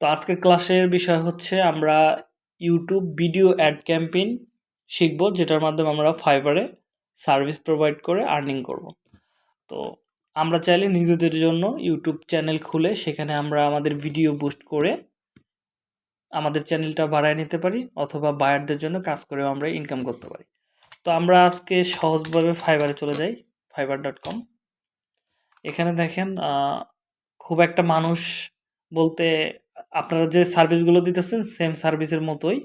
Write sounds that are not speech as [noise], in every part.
তো আজকের ক্লাসের বিষয় হচ্ছে আমরা ইউটিউব ভিডিও অ্যাড ক্যাম্পেইন শিখব, যেটার মাধ্যমে আমরা ফাইবারে সার্ভিস প্রোভাইড করে আর্নিং করব। তো আমরা চাইলে নিজেদের জন্য ইউটিউব চ্যানেল খুলে সেখানে আমরা আমাদের ভিডিও বুস্ট করে আমাদের চ্যানেলটা বাড়ায় নিতে পারি, অথবা বায়ারদের জন্য কাজ করেও আমরা ইনকাম করতে পারি। তো আমরা আজকে সহজভাবে ফাইবারে চলে যাই ফাইবার ডট কম এখানে দেখেন খুব একটা মানুষ বলতে আপনারা যে সার্ভিসগুলো দিতেছেন সেম সার্ভিসের মতোই।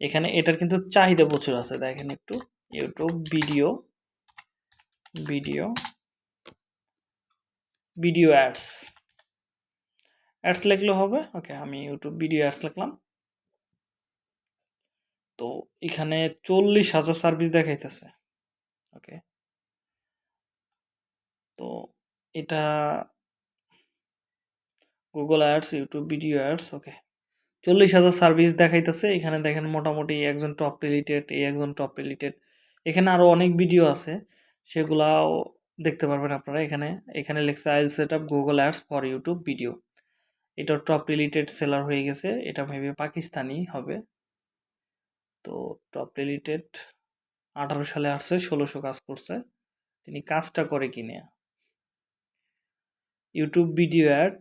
এখানে এটার কিন্তু চাহিদা প্রচুর আছে, দেখেন একটু। YouTube video video video ads ads লিখলে হবে? ওকে আমি ইউটিউব ভিডিও অ্যাডস লিখলাম। তো এখানে চল্লিশ হাজার সার্ভিস দেখাইতেছে। ওকে তো এটা Google ads YouTube video ads okay চল্লিশ হাজার সার্ভিস দেখাইতেছে, এখানে দেখেন মোটামুটি একজন টপ রিলেটেড এই একজন টপ রিলেটেড এখানে আরও অনেক ভিডিও আছে, সেগুলাও দেখতে পারবেন আপনারা। এখানে এখানে লেখছে I'll set up Google ads for YouTube video এটা টপ রিলেটেড সেলার হয়ে গেছে, এটা মেবি পাকিস্তানি হবে। তো টপ রিলেটেড আঠারো সালে আসছে, ষোলোশো কাজ করছে, তিনি কাজটা করে কিনে। ইউটিউব ভিডিও অ্যাড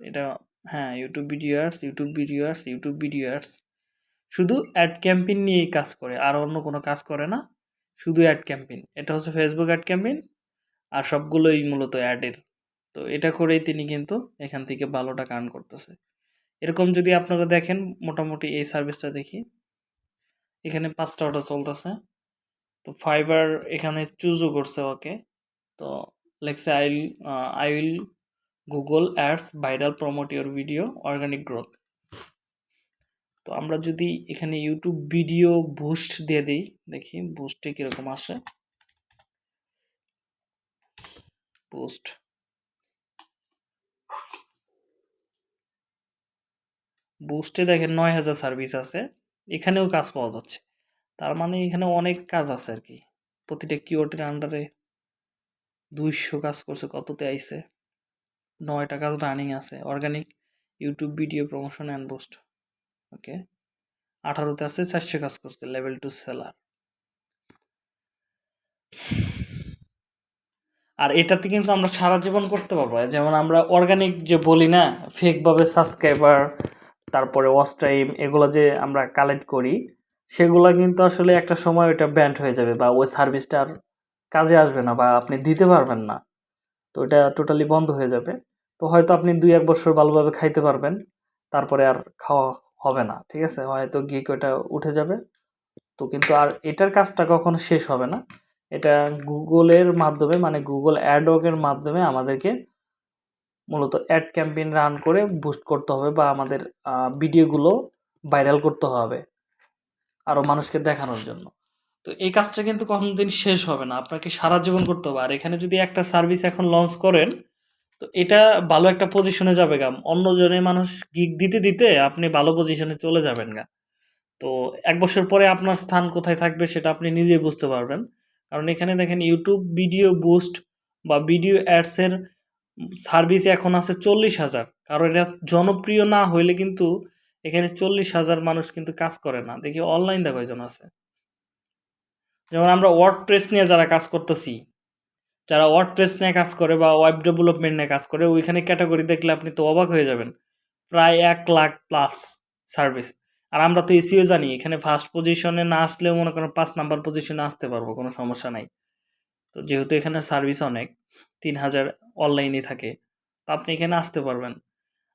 এটা হ্যাঁ YouTube video ads YouTube video ads YouTube video ads শুধু অ্যাড ক্যাম্পেইন নিয়েই কাজ করে, আর অন্য কোনো কাজ করে না। শুধু অ্যাড ক্যাম্পেইন এটা হচ্ছে ফেসবুক অ্যাড ক্যাম্পেইন আর সবগুলোই মূলত অ্যাডের তো এটা করেই তিনি কিন্তু এখান থেকে ভালো টাকা আর্ন করতেছে। এরকম যদি আপনারা দেখেন, মোটামুটি এই সার্ভিসটা দেখি। এখানে পাঁচটা অর্ডার চলতেছে। তো ফাইবার এখানে চুজও করছে ওকে। তো লেখছে I will I will Google ads viral promote your video organic growth তো আমরা যদি এখানে ইউটিউব ভিডিও বুস্ট দিয়ে দিই, দেখি বুস্টে কীরকম আসে। বুস্ট বুস্টে দেখেন নয় হাজার সার্ভিস আছে, এখানেও কাজ পাওয়া যাচ্ছে। তার মানে এখানে অনেক কাজ আছে আর কি। প্রতিটা কিওয়ার্ডের আন্ডারে দুইশো কাজ করছে, কততে আইছে? নয়টা কাজ রানিং আছে। Organic YouTube video promotion and boost okay আঠারোতে আছে চারশো কাজ করছে লেভেল টু সেলার আর এটাতে কিন্তু আমরা সারা জীবন করতে পারব। যেমন আমরা অর্গানিক যে বলি না ফেকভাবে সাবস্ক্রাইবার তারপরে ওয়াচ টাইম এগুলো যে আমরা কালেক্ট করি, সেগুলো কিন্তু আসলে একটা সময় ওটা ব্যান্ড হয়ে যাবে বা ওই সার্ভিসটার কাজে আসবে না বা আপনি দিতে পারবেন না। তো এটা টোটালি বন্ধ হয়ে যাবে। তো হয়তো আপনি দুই, এক বছর ভালোভাবে খাইতে পারবেন, তারপরে আর খাওয়া হবে না, ঠিক আছে? হয়তো গিক ওটা উঠে যাবে। তো কিন্তু আর এটার কাজটা কখনো শেষ হবে না। এটা গুগলের মাধ্যমে মানে গুগল অ্যাডওয়ার্কের মাধ্যমে আমাদেরকে মূলত অ্যাড ক্যাম্পেইন রান করে বুস্ট করতে হবে বা আমাদের ভিডিওগুলো ভাইরাল করতে হবে আরও মানুষকে দেখানোর জন্য। তো এই কাজটা কিন্তু দিন শেষ হবে না, আপনাকে সারা জীবন করতে হবে। আর এখানে যদি একটা সার্ভিস এখন লঞ্চ করেন, তো এটা ভালো একটা পজিশনে যাবে গা। অন্যজনে মানুষ গিগ দিতে দিতে আপনি ভালো পজিশনে চলে যাবেন গা। তো এক বছর পরে আপনার স্থান কোথায় থাকবে সেটা আপনি নিজেই বুঝতে পারবেন। কারণ এখানে দেখেন ইউটিউব ভিডিও বুস্ট বা ভিডিও অ্যাডসের সার্ভিস এখন আছে চল্লিশ হাজার। কারণ এটা জনপ্রিয় না হইলে কিন্তু এখানে চল্লিশ হাজার মানুষ কিন্তু কাজ করে না। দেখি অনলাইন দেখো একজন আছে। যেমন আমরা ওয়ার্ড প্রেস নিয়ে যারা কাজ করতেছি, যারা ওয়ার্ড প্রেস নিয়ে কাজ করে বা ওয়েব ডেভেলপমেন্ট নিয়ে কাজ করে, ওইখানে ক্যাটাগরি দেখলে আপনি তো অবাক হয়ে যাবেন। প্রায় এক লাখ প্লাস সার্ভিস আর আমরা তো এসিও জানি, এখানে ফার্স্ট পজিশনে না আসলেও মনে করেন পাঁচ নাম্বার পজিশনে আসতে পারব, কোনো সমস্যা নাই। তো যেহেতু এখানে সার্ভিস অনেক, তিন হাজার অনলাইনে থাকে, তো আপনি এখানে আসতে পারবেন।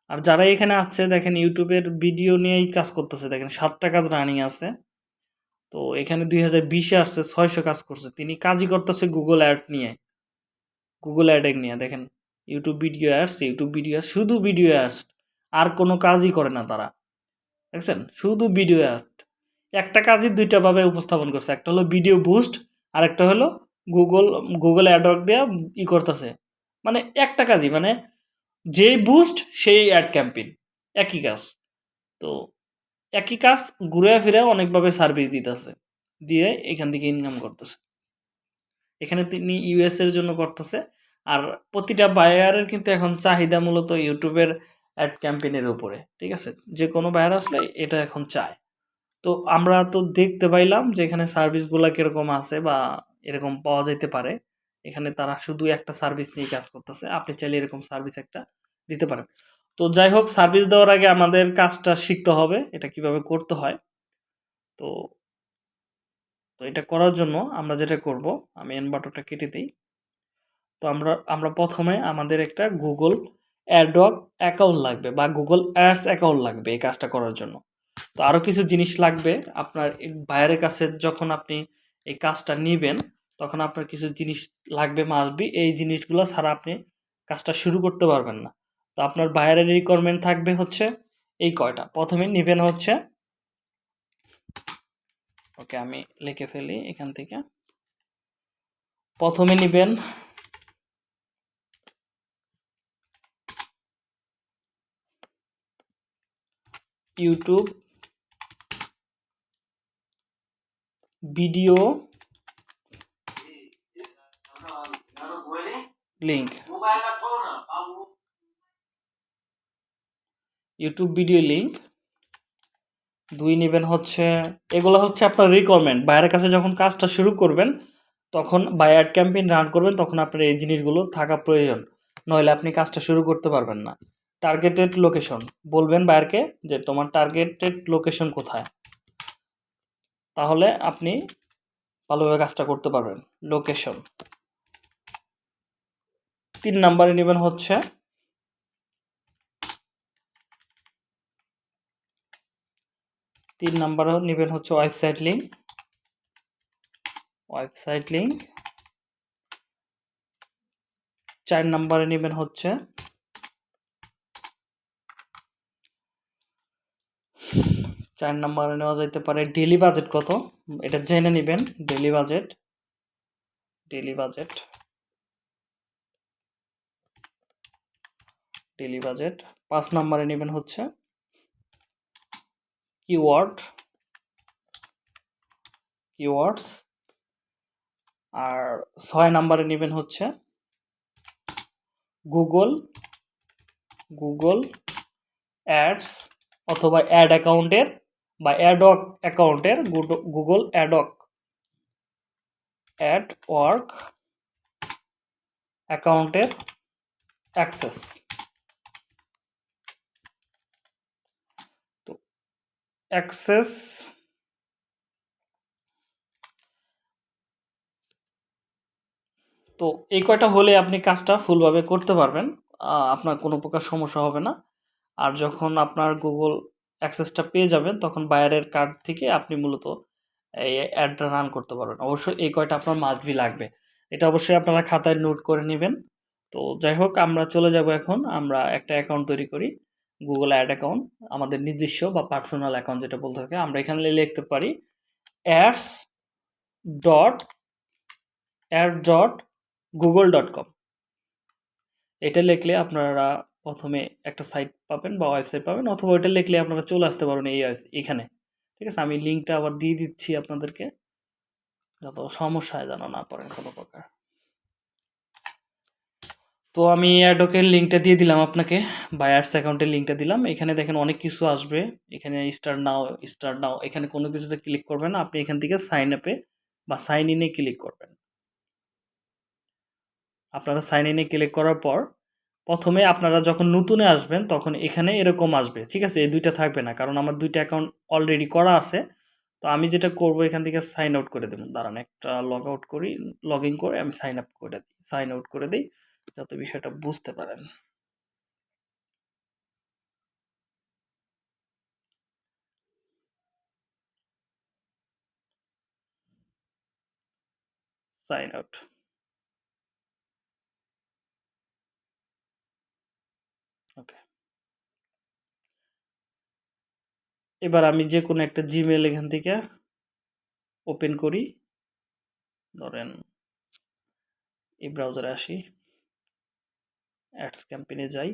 আর যারা এখানে আসছে, দেখেন ইউটিউবের ভিডিও নিয়েই কাজ করতেছে, দেখেন সাতটা কাজ রানিং আছে। তো এখানে দুই হাজার বিশে আসছে, ছয়শো কাজ করছে। তিনি কাজই করতেছে গুগল অ্যাড নিয়ে। গুগল অ্যাডে নিয়ে, দেখেন। YouTube video ads YouTube video শুধু ভিডিও অ্যাডস আর কোনো কাজই করে না তারা। দেখছেন? শুধু ভিডিও অ্যাড একটা কাজই দুইটাভাবে উপস্থাপন করছে। একটা হলো ভিডিও বুস্ট আর একটা হলো গুগল গুগল অ্যাডওয়ার্ক দেওয়া ই করতেছে। মানে একটা কাজই মানে যেই বুস্ট সেই অ্যাড ক্যাম্পেইন একই কাজ। তো একই কাজ ঘুরে ফিরে অনেকভাবে সার্ভিস দিতেছে। দিয়ে এখান থেকে ইনকাম করতেছে। এখানে তিনি ইউএস এর জন্য করতেছে। আর প্রতিটা বায়ারের কিন্তু এখন চাহিদা মূলত ইউটিউবের অ্যাড ক্যাম্পেইনের উপরে ঠিক আছে? যে কোনো বায়ার আসলে এটা এখন চায়। তো আমরা তো দেখতে পাইলাম যে এখানে সার্ভিসগুলো কীরকম আছে বা এরকম পাওয়া যেতে পারে। এখানে তারা শুধু একটা সার্ভিস নিয়ে কাজ করতেছে। আপনি চাইলে এরকম সার্ভিস একটা দিতে পারেন। তো যাই হোক সার্ভিস দেওয়ার আগে আমাদের কাজটা শিখতে হবে, এটা কীভাবে করতে হয়। তো তো এটা করার জন্য আমরা যেটা করব, আমি এন বাটনটা কেটে দিই। তো আমরা আমরা প্রথমে আমাদের একটা গুগল অ্যাডক অ্যাকাউন্ট লাগবে বা গুগল অ্যাডস অ্যাকাউন্ট লাগবে এই কাজটা করার জন্য। তো আরও কিছু জিনিস লাগবে, আপনার বাইরের কাছে যখন আপনি এই কাজটা নেবেন, তখন আপনার কিছু জিনিস লাগবে মাসবি এই জিনিসগুলো ছাড়া আপনি কাজটা শুরু করতে পারবেন না। তো আপনার বাইরের রিকোয়ারমেন্ট থাকবে হচ্ছে এই কয়টা। প্রথমে নেবেন হচ্ছে, ওকে আমি লিখে ফেলি এখান থেকে। প্রথমে নেবেন YouTube video link YouTube video link দুই নেবেন হচ্ছে, এগুলো হচ্ছে আপনার রিকোয়ারমেন্ট বাইরের কাছে যখন কাজটা শুরু করবেন, তখন বা অ্যাড ক্যাম্পেইন রান করবেন, তখন আপনার এই জিনিসগুলো থাকা প্রয়োজন। নইলে আপনি কাজটা শুরু করতে পারবেন না। টার্গেটেড লোকেশন বলবেন বায়ারকে যে, তোমার টার্গেটেড লোকেশন কোথায়? তাহলে আপনি ভালোভাবে কাজটা করতে পারবেন। লোকেশন তিন নাম্বারে নেবেন হচ্ছে তিন নাম্বারে নেবেন হচ্ছে ওয়েবসাইট লিঙ্ক ওয়েবসাইট লিঙ্ক চার নাম্বারে নেবেন হচ্ছে চার নাম্বারে নেওয়া যাইতে পারে ডেলি বাজেট কত? এটা জেনে নেবেন daily budget. Daily budget. Daily budget. পাঁচ নাম্বারে নেবেন হচ্ছে কিওয়ার্ড কিওয়ার্ডস আর ছয় নাম্বারে নেবেন হচ্ছে গুগল গুগল অ্যাডস অথবা অ্যাড অ্যাকাউন্টের বা অ্যাডক অ্যাকাউন্টের গুগল অ্যাডক অ্যাড ওয়ার্ক অ্যাকাউন্টের অ্যাক্সেস অ্যাক্সেস তো এই কয়টা হলে আপনি কাজটা ফুলভাবে করতে পারবেন। আপনার কোনো প্রকার সমস্যা হবে না। আর যখন আপনার গুগল অ্যাক্সেসটা পেয়ে যাবেন, তখন বাইরের কার্ড থেকে আপনি মূলত এই অ্যাডটা রান করতে পারবেন। অবশ্যই এই কয়টা আপনার মাসবি লাগবে। এটা অবশ্যই আপনারা খাতায় নোট করে নেবেন। তো যাই হোক, আমরা চলে যাব এখন। আমরা একটা অ্যাকাউন্ট তৈরি করি। গুগল অ্যাড অ্যাকাউন্ট আমাদের নিজস্ব বা পার্সোনাল অ্যাকাউন্ট যেটা বলতে থাকে, আমরা এখানে লিখতে পারি ads dot ad dot Google dot com এটা লিখলে আপনারা প্রথমে একটা সাইট পাবেন বা ওয়েবসাইট পাবেন, অথবা ওইটা লিখলে আপনারা চলে আসতে পারবেন এই এখানে। ঠিক আছে? আমি লিঙ্কটা আবার দিয়ে দিচ্ছি আপনাদেরকে, যত সমস্যায় যেন না পড়েন কোনো প্রকার। তো আমি অ্যাডোকের লিঙ্কটা দিয়ে দিলাম আপনাকে বায়ার্স অ্যাকাউন্টের লিঙ্কটা দিলাম। এখানে দেখেন অনেক কিছু আসবে। এখানে স্টার নাও স্টার নাও এখানে কোনো কিছুতে ক্লিক করবেন আপনি এখান থেকে সাইন আপে বা সাইন ইনে ক্লিক করবেন। আপনারা সাইন ইনে ক্লিক করার পর প্রথমে আপনারা যখন নতুনে আসবেন, তখন এখানে এরকম আসবে। ঠিক আছে? এই দুইটা থাকবে না, কারণ আমার দুইটা অ্যাকাউন্ট অলরেডি করা আছে। তো আমি যেটা করব, এখান থেকে সাইন আউট করে দেবো। দাঁড়ান, একটা লগ আউট করি লগ ইন করে আমি সাইন আপ করে দিই সাইন আউট করে দিই। যাতে বিষয়টা বুঝতে পারেন। সাইন আউট ওকে এবার আমি যে কোনো একটা জিমেল এখান থেকে ওপেন করি। ধরেন, এই ব্রাউজারে আসি। অ্যাডস ক্যাম্পেনে যাই।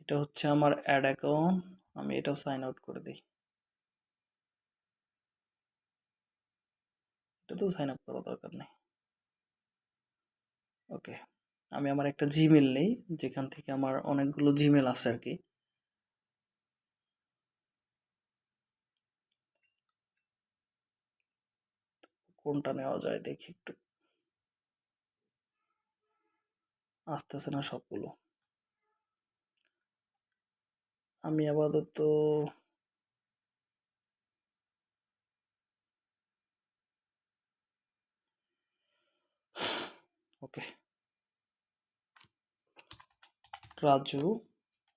এটা হচ্ছে আমার অ্যাড অ্যাকাউন্ট। আমি এটা সাইন আউট করে দিই। এটা তো সাইন আপ করা দরকার নেই। ওকে, আমি আমার একটা জিমেল নেই, যেখান থেকে আমার অনেকগুলো জিমেল আছে আর কি। কোনটা নেওয়া যায় দেখি একটু। আসতেছে না সবগুলো। আমি আপাতত ওকে। রাজু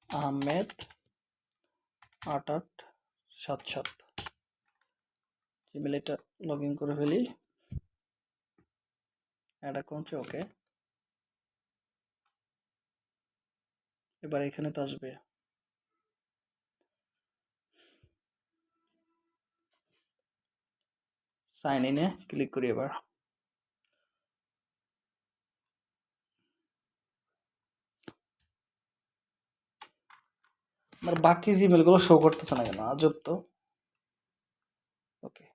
আহমেদ আট আট সাত সাত। জিমেল এটা লগ ইন করে ফেলি। অ্যাড অ্যাকাউন্টে ওকে এবার এখানে তো আসবে। সাইন ইনে ক্লিক করি এবার। আমার বাকি জিমেলগুলো শো করতেছে না কেন? আজব তো ওকে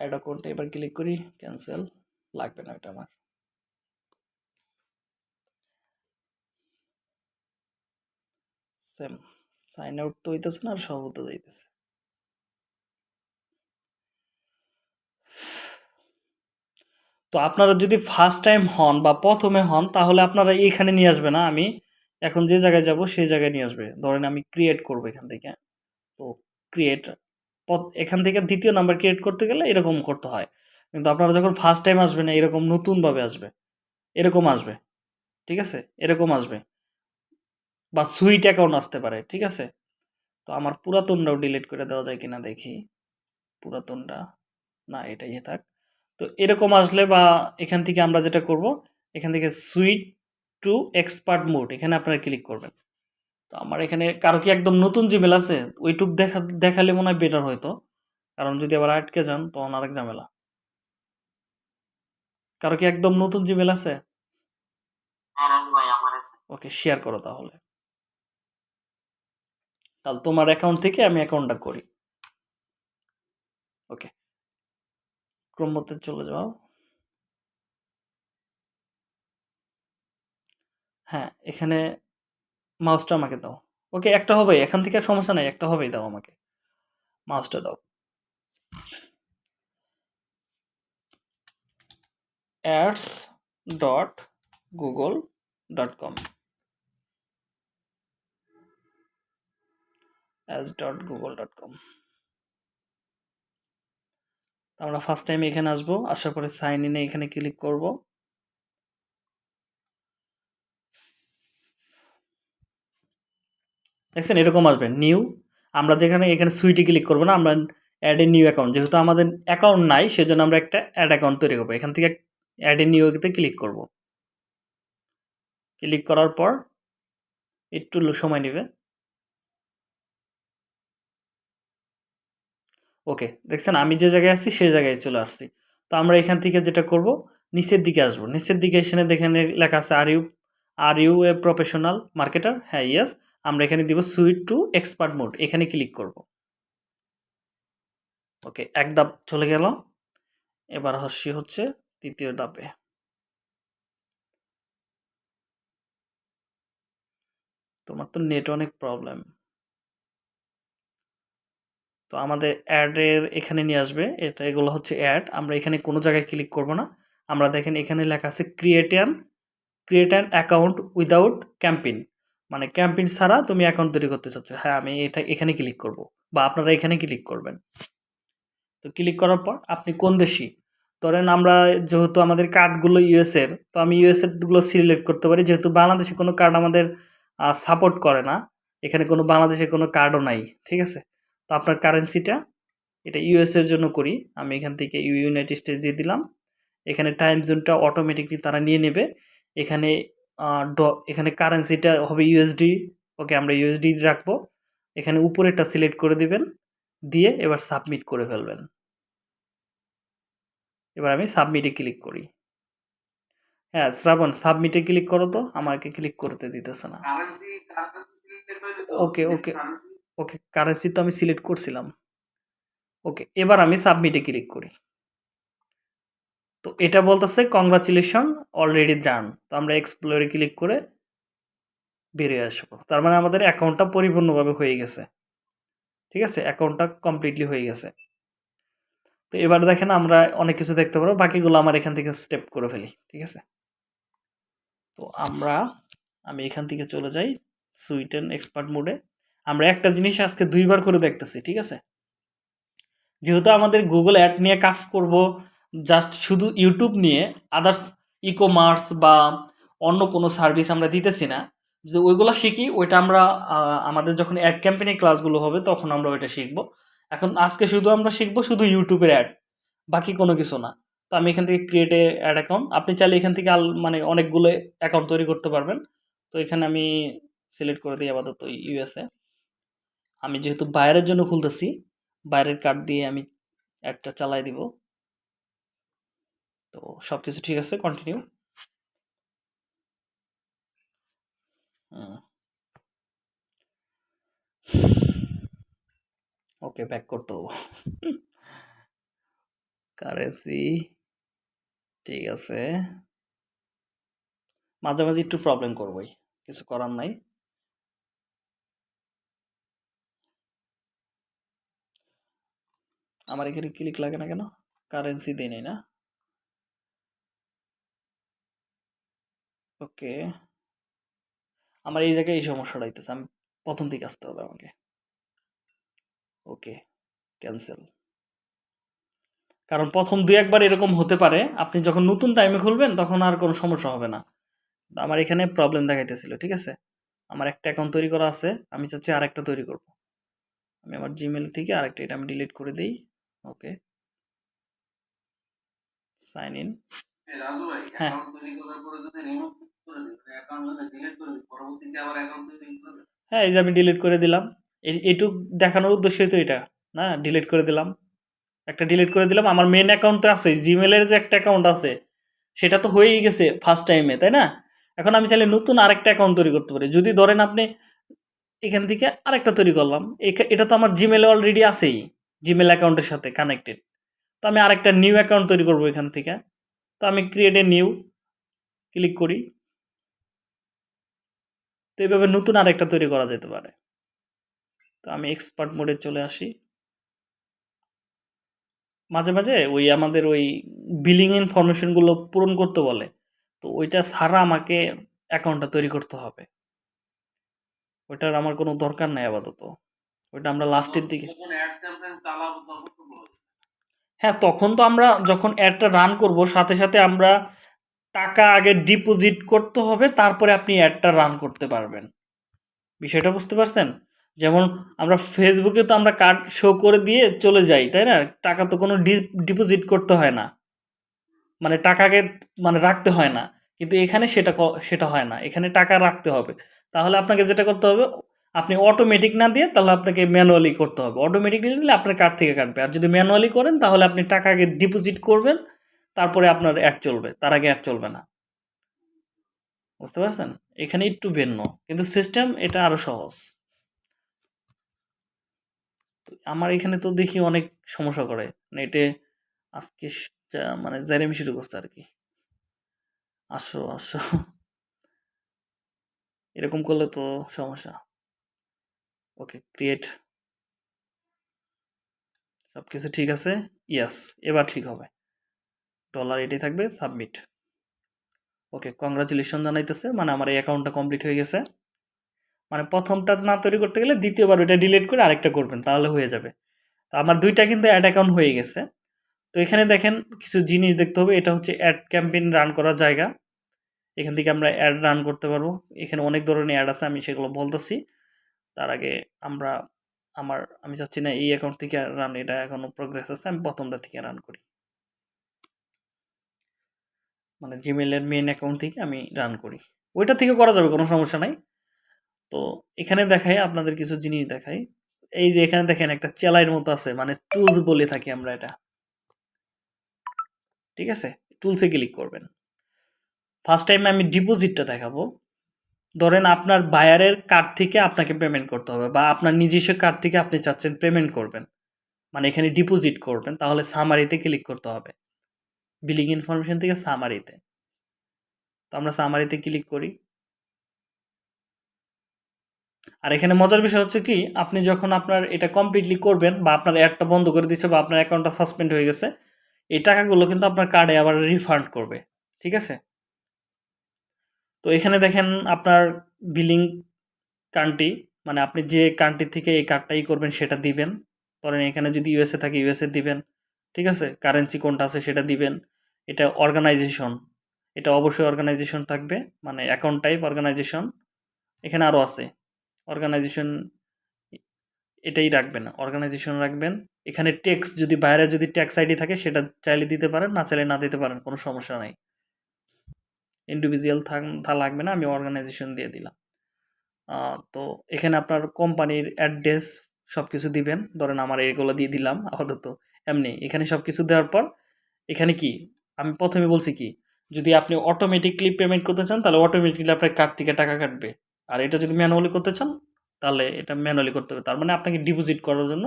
অ্যাড অ্যাকাউন্টে এবার ক্লিক করি ক্যান্সেল লাগবে না এটা আমার। সেম সাইন আউট তো হইতেছে না, আর সব হতে যাইতেছে তো আপনারা যদি ফার্স্ট টাইম হন বা প্রথমে হন, তাহলে আপনারা এইখানে নিয়ে আসবে না, আমি এখন যে জায়গায় যাব, সেই জায়গায় নিয়ে আসবে। ধরেন আমি ক্রিয়েট করব এখান থেকে। তো ক্রিয়েট এখান থেকে দ্বিতীয় নাম্বার ক্রিয়েট করতে গেলে এরকম করতে হয়। কিন্তু আপনারা যখন ফার্স্ট টাইম আসবেন, এরকম নতুনভাবে আসবে। এরকম আসবে। ঠিক আছে? এরকম আসবে। বা সুইট অ্যাকাউন্ট আসতে পারে। ঠিক আছে? তো আমার পুরাতনটাও ডিলিট করে দেওয়া যায় কিনা দেখি। পুরাতনটা? না, এটাই থাক। তো এরকম আসলে বা এখান থেকে আমরা যেটা করব, এখান থেকে সুইট টু এক্সপার্ট মোড এখানে আপনারা ক্লিক করবেন। তো আমার এখানে কারও কি একদম নতুন জিমেল আছে? ওইটুক দেখা দেখালে মনে হয় বেটার হয়তো। কারণ যদি আবার আটকে যান তখন আরেক ঝামেলা। কারও কি একদম নতুন জিমেল আছে? ওকে শেয়ার করো তাহলে। তাহলে তোমার অ্যাকাউন্ট থেকে আমি অ্যাকাউন্টটা করি। ওকে। ক্রমতে চলে যাও। হ্যাঁ এখানে মাউসটা আমাকে দাও। ওকে, একটা হবে, এখান থেকে সমস্যা নাই, একটা হবেই, দাও আমাকে। মাউসটা দাও। Ads dot Google dot com. Ads dot Google dot com. আমরা ফার্স্ট টাইম এখানে আসব। আসার পরে সাইন ইনে এখানে ক্লিক করব। দেখছেন? এরকম আসবে। নিউ আমরা যেখানে, এখানে সুইটে ক্লিক করব না, আমরা অ্যাড এ নিউ অ্যাকাউন্ট যেহেতু আমাদের অ্যাকাউন্ট নাই, সেজন্য আমরা একটা অ্যাড অ্যাকাউন্ট তৈরি করব। এখান থেকে অ্যাড এ নিউতে ক্লিক করব। ক্লিক করার পর একটু সময় নেবে। ওকে দেখছেন? আমি যে জায়গায় আসছি সেই জায়গায় চলে আসছি। তো আমরা এখান থেকে যেটা করব, নিচের দিকে আসব। নিচের দিকে এখানে দেখেন লেখা আছে are you are you a professional marketer হ্যাঁ ইয়েস আমরা এখানে দিব সুইট টু এক্সপার্ট মোড এখানে ক্লিক করব। ওকে এক ধাপ চলে গেল। এবার হস্যি হচ্ছে তৃতীয় ধাপে। তোমার তো নেট অনেক প্রবলেম তো আমাদের অ্যাডের এখানে নিয়ে আসবে, এটা এগুলো হচ্ছে অ্যাড আমরা এখানে কোনো জায়গায় ক্লিক করব না। আমরা দেখেন এখানে লেখা আছে create an create an account without campaign মানে ক্যাম্পিন ছাড়া তুমি অ্যাকাউন্ট তৈরি করতে চাচ্ছ। হ্যাঁ আমি এটা এখানে ক্লিক করব বা আপনারা এখানে ক্লিক করবেন। তো ক্লিক করার পর আপনি কোন দেশি? ধরেন আমরা যেহেতু আমাদের কার্ডগুলো ইউএসের তো আমি ইউএসএরগুলো সিলেক্ট করতে পারি। যেহেতু বাংলাদেশে কোনো কার্ড আমাদের সাপোর্ট করে না, এখানে কোনো বাংলাদেশে কোনো কার্ডও নাই, ঠিক আছে? তো আপনার কারেন্সিটা এটা ইউএসের জন্য করি। আমি এখান থেকে ইউনাইটেড স্টেটস দিয়ে দিলাম। এখানে টাইম জোনটা অটোমেটিকলি তারা নিয়ে নেবে। এখানে এখানে কারেন্সিটা হবে ইউএসডি ওকে আমরা ইউএসডি রাখব। এখানে উপরেরটা সিলেক্ট করে দিবেন দিয়ে এবার সাবমিট করে ফেলবেন। এবার আমি সাবমিটে ক্লিক করি। হ্যাঁ শ্রাবণ সাবমিটে ক্লিক করো তো আমাকে ক্লিক করতে দিতেছে না। ওকে ওকে ওকে কারেন্সি তো আমি সিলেক্ট করছিলাম। ওকে এবার আমি সাবমিটে ক্লিক করি। তো এটা বলতেছে কংগ্রাচুলেশন অলরেডি ডান তো আমরা এক্সপ্লোরে ক্লিক করে বেরিয়ে আসব। তার মানে আমাদের অ্যাকাউন্টটা পরিপূর্ণভাবে হয়ে গেছে। ঠিক আছে? অ্যাকাউন্টটা কমপ্লিটলি হয়ে গেছে। তো এবার দেখেন আমরা অনেক কিছু দেখতে পারব। বাকিগুলো আমার এখান থেকে স্টেপ করে ফেলি। ঠিক আছে? তো আমরা, আমি এখান থেকে চলে যাই সুইট অ্যান্ড এক্সপার্ট মোডে আমরা একটা জিনিস আজকে দুইবার করে দেখতেছি। ঠিক আছে? যেহেতু আমাদের গুগল অ্যাড নিয়ে কাজ করব জাস্ট শুধু ইউটিউব নিয়ে আদার্স ই কমার্স বা অন্য কোনো সার্ভিস আমরা দিতেছি না। যদি ওইগুলো শিখি, ওইটা আমরা আমাদের যখন অ্যাড ক্যাম্পেনিং ক্লাসগুলো হবে, তখন আমরা ওইটা শিখব। এখন আজকে শুধু আমরা শিখব শুধু ইউটিউবের অ্যাড বাকি কোনো কিছু না। তো আমি এখান থেকে ক্রিয়েট অ্যাড অ্যাকাউন্ট আপনি চাইলে এখান থেকে আল মানে অনেকগুলো অ্যাকাউন্ট তৈরি করতে পারবেন। তো এখানে আমি সিলেক্ট করে দিই আপাতত ইউএসএ আমি যেহেতু বাইরের জন্য খুলতেছি, বাইরের কার্ড দিয়ে আমি অ্যাডটা চালাই দিব। তো সব কিছু ঠিক আছে কন্টিনিউ ওকে ব্যাক করতে হব। কারেন্সি ঠিক আছে। মাঝে মাঝে একটু প্রবলেম করবোই কিছু করার নাই। আমার এখানে ক্লিক লাগে না কেন? কারেন্সি দেই না? ওকে। আমার এই জায়গায় এই সমস্যাটা হইতেছে। আমি প্রথম দিকে আসতে হবে আমাকে। ওকে ক্যান্সেল কারণ প্রথম দুই একবার এরকম হতে পারে। আপনি যখন নতুন টাইমে খুলবেন, তখন আর কোনো সমস্যা হবে না। আমার এখানে প্রবলেম দেখাইতেছিল, ঠিক আছে? আমার একটা অ্যাকাউন্ট তৈরি করা আছে। আমি চাচ্ছি আরেকটা তৈরি করব। আমি আমার জিমেল থেকে আরেকটা, এটা আমি ডিলিট করে দিই। ওকে। সাইন ইন রাজু ভাই হ্যাঁ। অ্যাকাউন্ট তৈরি করার পরে যদি রিমুভ করে দিই অ্যাকাউন্ট যদি ডিলিট করে দিই পরবর্তীতে আবার অ্যাকাউন্ট তৈরি করবে? হ্যাঁ এই যে আমি ডিলিট করে দিলাম এটুক দেখানোর উদ্দেশ্যই তো এটা না? ডিলিট করে দিলাম। একটা ডিলিট করে দিলাম আমার মেন অ্যাকাউন্ট তো আছে জিমেলের যে একটা অ্যাকাউন্ট আছে সেটা তো হয়েই গেছে ফার্স্ট টাইমে তাই না? এখন আমি চাইলে নতুন আরেকটা অ্যাকাউন্ট তৈরি করতে পারি। যদি ধরেন আপনি এখান থেকে আরেকটা তৈরি করলাম এটা তো আমার জিমেলে অলরেডি আছেই জিমেল অ্যাকাউন্টের সাথে কানেক্টেড তো আমি আরেকটা নিউ অ্যাকাউন্ট তৈরি করব এখান থেকে। তো আমি ক্রিয়েট এ নিউ ক্লিক করি। তো এইভাবে নতুন আরেকটা তৈরি করা যেতে পারে। তো আমি এক্সপার্ট মোডে চলে আসি। মাঝে মাঝে ওই আমাদের ওই বিলিং ইনফরমেশনগুলো পূরণ করতে বলে, তো ওইটা ছাড়া আমাকে অ্যাকাউন্টটা তৈরি করতে হবে। ওইটার আমার কোনো দরকার নাই আপাতত। ওইটা আমরা লাস্টের দিকে যখন অ্যাডস ক্যাম্পেইন চালাবো তখন তো বলব। হ্যাঁ তখন তো আমরা যখন অ্যাডটা রান করব, সাথে সাথে আমরা টাকা আগে ডিপোজিট করতে হবে, তারপরে আপনি অ্যাডটা রান করতে পারবেন। বিষয়টা বুঝতে পারছেন? যেমন আমরা ফেসবুকে তো আমরা কার্ড শো করে দিয়ে চলে যাই, তাই না? টাকা তো কোনো ডিপোজিট করতে হয় না। মানে টাকাকে মানে রাখতে হয় না। কিন্তু এখানে সেটা ক- সেটা হয় না। এখানে টাকা রাখতে হবে। তাহলে আপনাকে যেটা করতে হবে আপনি অটোমেটিক না দিয়ে তাহলে আপনাকে ম্যানুয়ালি করতে হবে। অটোমেটিকলি দিলে আপনার কার্ড থেকে কাটবে। আর যদি ম্যানুয়ালি করেন, তাহলে আপনি টাকা আগে ডিপোজিট করবেন, তারপরে আপনার অ্যাড চলবে। তার আগে অ্যাড চলবে না। বুঝতে পারছেন? এখানে একটু ভিন্ন। কিন্তু সিস্টেম এটা আরও সহজ। আমার এখানে তো দেখি অনেক সমস্যা করে। নেটে আজকে যা- মানে জাইরেমি শুরু করছে আর কি আসো আসো। এরকম করলে তো সমস্যা। ওকে ক্রিয়েট সব কিছু ঠিক আছে? ইয়াস এবার ঠিক হবে। ডলার এটাই থাকবে সাবমিট ওকে কংগ্রাচুলেশন জানাইতেছে মানে আমার এই অ্যাকাউন্টটা কমপ্লিট হয়ে গেছে। মানে প্রথমটা না তৈরি করতে গেলে দ্বিতীয়বার ওটা ডিলিট করে আরেকটা করবেন, তাহলে হয়ে যাবে। তো আমার দুইটা কিন্তু অ্যাড অ্যাকাউন্ট হয়ে গেছে। তো এখানে দেখেন কিছু জিনিস দেখতে হবে, এটা হচ্ছে অ্যাড ক্যাম্পেইন রান করার জায়গা। এখান থেকে আমরা অ্যাড রান করতে পারব। এখানে অনেক ধরনের অ্যাড আছে, আমি সেগুলো বলতেছি। তার আগে আমরা, আমার, আমি চাচ্ছি না এই অ্যাকাউন্ট থেকে রান এটা এখনও প্রোগ্রেস আছে, আমি প্রথমটা থেকে রান করি। মানে জিমেলের মেন অ্যাকাউন্ট থেকে আমি রান করি। ওইটা থেকে করা যাবে, কোনো সমস্যা নাই। তো এখানে দেখাই, আপনাদের কিছু জিনিস দেখাই। এই যে এখানে দেখেন, একটা চেলাইয়ের মতো আছে মানে টুলস বলে থাকি আমরা এটা। ঠিক আছে? টুলসে ক্লিক করবেন। ফার্স্ট টাইম আমি ডিপোজিটটা দেখাবো। ধরেন আপনার বায়ারের কার্ড থেকে আপনাকে পেমেন্ট করতে হবে বা আপনার নিজস্ব কার্ড থেকে আপনি চাচ্ছেন পেমেন্ট করবেন। মানে এখানে ডিপোজিট করবেন, তাহলে সামারিতে ক্লিক করতে হবে। বিলিং ইনফরমেশন থেকে সামারিতে তো। আমরা সামারিতে ক্লিক করি। আর এখানে মজার বিষয় হচ্ছে কি, আপনি যখন আপনার এটা কমপ্লিটলি করবেন বা আপনার অ্যাডটা বন্ধ করে দিচ্ছে বা আপনার অ্যাকাউন্টটা সাসপেন্ড হয়ে গেছে, এই টাকাগুলো কিন্তু আপনার কার্ডে আবার রিফান্ড করবে, ঠিক আছে? তো এখানে দেখেন আপনার বিলিং কান্ট্রি মানে আপনি যে কান্ট্রি থেকে এই কার্ডটাই করবেন সেটা দিবেন। ধরেন এখানে যদি ইউএসএ থাকে ইউএসএ দিবেন, ঠিক আছে? কারেন্সি কোনটা আছে সেটা দিবেন। এটা অর্গানাইজেশন এটা অবশ্যই অর্গানাইজেশন থাকবে মানে অ্যাকাউন্ট টাইপ অর্গানাইজেশন এখানে আরও আছে অর্গানাইজেশন এটাই রাখবেন অর্গানাইজেশন রাখবেন। এখানে ট্যাক্স যদি বাইরে যদি ট্যাক্স আইডি থাকে, সেটা চাইলে দিতে পারেন, না চাইলে না দিতে পারেন, কোনো সমস্যা নাই। ইন্ডিভিজুয়াল তা লাগবে না, আমি অর্গানাইজেশন দিয়ে দিলাম। তো এখানে আপনার কোম্পানির অ্যাড্রেস সব কিছু দিবেন। ধরেন আমার এগুলো দিয়ে দিলাম, আপাতত। এমনি, এখানে সব কিছু দেওয়ার পর, এখানে কি? আমি প্রথমে বলছি কি, যদি আপনি অটোমেটিকলি পেমেন্ট করতে চান, তাহলে অটোমেটিকলি আপনার কার্ড থেকে টাকা কাটবে। আর এটা যদি ম্যানুয়ালি করতে চান, তাহলে এটা ম্যানুয়ালি করতে হবে। তার মানে আপনাকে ডিপোজিট করার জন্য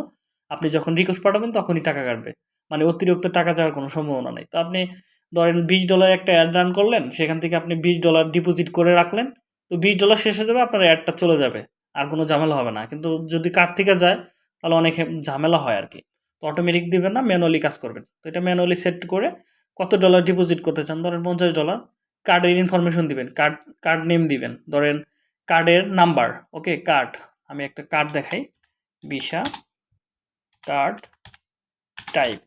আপনি যখন রিকোয়েস্ট পাঠাবেন, তখনই টাকা কাটবে। মানে অতিরিক্ত টাকা যাওয়ার কোনো সম্ভাবনা নেই। তো আপনি ধরেন বিশ ডলার একটা অ্যাড রান করলেন, সেখান থেকে আপনি বিশ ডলার ডিপোজিট করে রাখলেন, তো বিশ ডলার শেষ হয়ে যাবে, আপনার অ্যাডটা চলে যাবে, আর কোনো ঝামেলা হবে না। কিন্তু যদি কার্ড থেকে যায়, তাহলে অনেক ঝামেলা হয় আর কি। তো অটোমেটিক দিবেন না ম্যানুয়ালি কাজ করবেন। তো এটা ম্যানুয়ালি সেট করে কত ডলার ডিপোজিট করতে চান, ধরেন পঞ্চাশ ডলার কার্ডের ইনফরমেশন দিবেন কার্ড কার্ড নেম দিবেন। ধরেন কার্ডের নাম্বার ওকে কার্ড আমি একটা কার্ড দেখাই Visa card type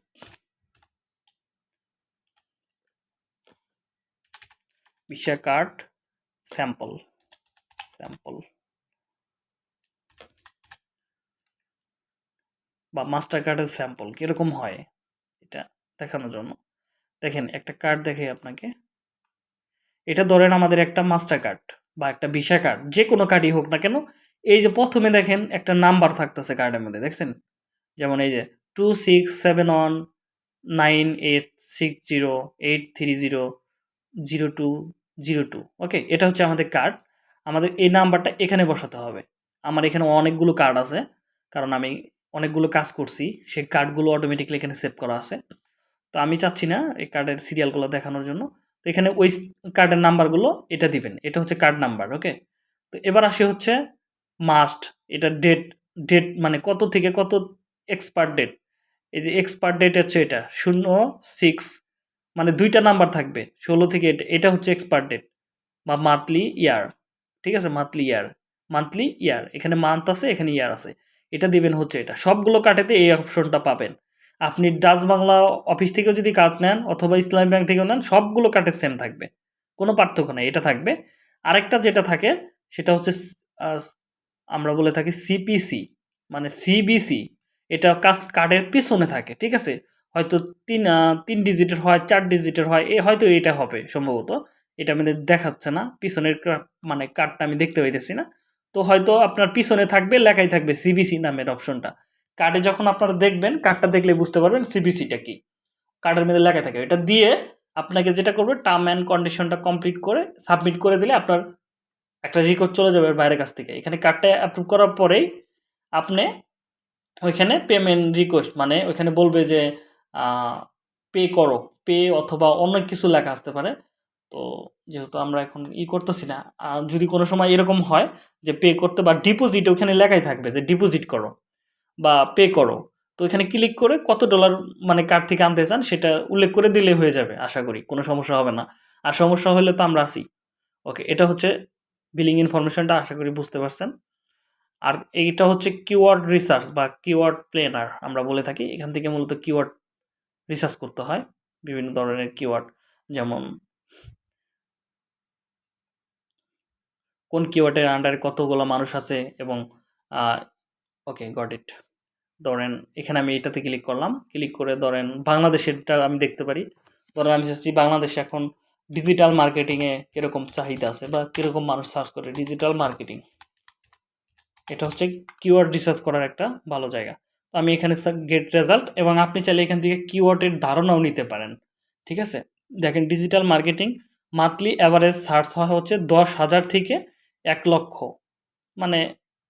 Visa card sample sample বা মাস্টার কার্ডের স্যাম্পল কীরকম হয় এটা দেখানোর জন্য। দেখেন, একটা কার্ড দেখে আপনাকে। এটা ধরেন আমাদের একটা মাস্টার কার্ড বা একটা ভিসা কার্ড যে কোনো কার্ডই হোক না কেন, এই যে প্রথমে দেখেন একটা নাম্বার থাকতেছে কার্ডের মধ্যে, দেখছেন? যেমন এই যে two six seven one nine eight six zero eight three zero zero two zero two, okay? এটা হচ্ছে আমাদের কার্ড আমাদের এই নাম্বারটা এখানে বসাতে হবে। আমার এখানে অনেকগুলো কার্ড আছে, কারণ আমি অনেকগুলো কাজ করছি, সেই কার্ডগুলো অটোমেটিকলি এখানে সেভ করা আছে। তো আমি চাচ্ছি না এই কার্ডের সিরিয়ালগুলো দেখানোর জন্য। তো এখানে ওই কার্ডের নাম্বারগুলো এটা দিবেন, এটা হচ্ছে কার্ড নাম্বার ওকে? তো এবার আসি হচ্ছে মাস্ট এটা ডেট ডেট মানে কত থেকে কত এক্সপার্ট ডেট এই যে এক্সপার্ট ডেট হচ্ছে এটা, শূন্য সিক্স মানে দুইটা নাম্বার থাকবে, ষোলো থেকে এটা হচ্ছে এক্সপার্ট ডেট বা মান্থলি ইয়ার ঠিক আছে? মান্থলি ইয়ার মান্থলি ইয়ার এখানে মান্থ আছে, এখানে ইয়ার আছে। এটা দিবেন হচ্ছে এটা। সবগুলো কাটেতে এই অপশনটা পাবেন। আপনি ডাচ বাংলা অফিস থেকেও যদি কাজ নেন অথবা ইসলামী ব্যাংক থেকেও নেন, সবগুলো কাটে সেম থাকবে। কোনো পার্থক্য নেই, এটা থাকবে। আরেকটা যেটা থাকে, সেটা হচ্ছে আমরা বলে থাকি সিপিসি মানে সিবিসি এটা কাস্ট কার্ডের পিছনে থাকে, ঠিক আছে? হয়তো তিন তিন ডিজিটের হয়, চার ডিজিটের হয়, এ হয়তো এটা হবে সম্ভবত। এটা আমাদের দেখাচ্ছে না, পিছনের মানে কার্ডটা আমি দেখতে পাইতেছি না। তো হয়তো আপনার পিছনে থাকবে, লেখাই থাকবে সিবিসি নামের অপশনটা। কার্ডে যখন আপনারা দেখবেন, কার্ডটা দেখলে বুঝতে পারবেন সিবিসিটা কি। কার্ডের মধ্যে লেখা থাকে। এটা দিয়ে আপনাকে যেটা করবে টার্ম অ্যান্ড কন্ডিশনটা কমপ্লিট করে সাবমিট করে দিলে আপনার একটা রেকর্ড চলে যাবে বাইরের কাছ থেকে। এখানে কার্ডটা অ্যাপ্রুভ করার পরেই আপনি ওইখানে পেমেন্ট রিকোয়েস্ট মানে ওইখানে বলবে যে পে করো। পে অথবা অন্য কিছু লেখা আসতে পারে। তো যেহেতু আমরা এখন ই করতেছি না যদি কোনো সময় এরকম হয় যে পে করতে বা ডিপোজিট ওখানে লেখাই থাকবে যে ডিপোজিট করো বা পে করো, তো এখানে ক্লিক করে কত ডলার মানে কার্ড থেকে আনতে চান সেটা উল্লেখ করে দিলে হয়ে যাবে, আশা করি। কোনো সমস্যা হবে না। আর সমস্যা হলে তো আমরা আছি। ওকে, এটা হচ্ছে বিলিং ইনফরমেশনটা আশা করি বুঝতে পারছেন। আর এইটা হচ্ছে কিওয়ার্ড রিসার্চ বা কিওয়ার্ড প্লেনার আমরা বলে থাকি। এখান থেকে মূলত কিওয়ার্ড রিসার্চ করতে হয় বিভিন্ন ধরনের কিওয়ার্ড যেমন কোন কিওয়ার্ডের আন্ডারে কতগুলো মানুষ আছে এবং ওকে গট ইট ধরেন, এখানে আমি এটাতে ক্লিক করলাম। ক্লিক করে ধরেন, বাংলাদেশেরটা আমি দেখতে পারি। ধরেন, আমি চাচ্ছি বাংলাদেশে এখন ডিজিটাল মার্কেটিংয়ে কীরকম চাহিদা আছে বা কীরকম মানুষ সার্চ করে? ডিজিটাল মার্কেটিং এটা হচ্ছে কিওয়ার্ড রিসার্চ করার একটা ভালো জায়গা। আমি এখানে গেট রেজাল্ট এবং আপনি চাইলে এখান থেকে কিওয়ার্ডের ধারণাও নিতে পারেন, ঠিক আছে? দেখেন digital marketing monthly average search হয় হচ্ছে দশ হাজার থেকে এক লক্ষ মানে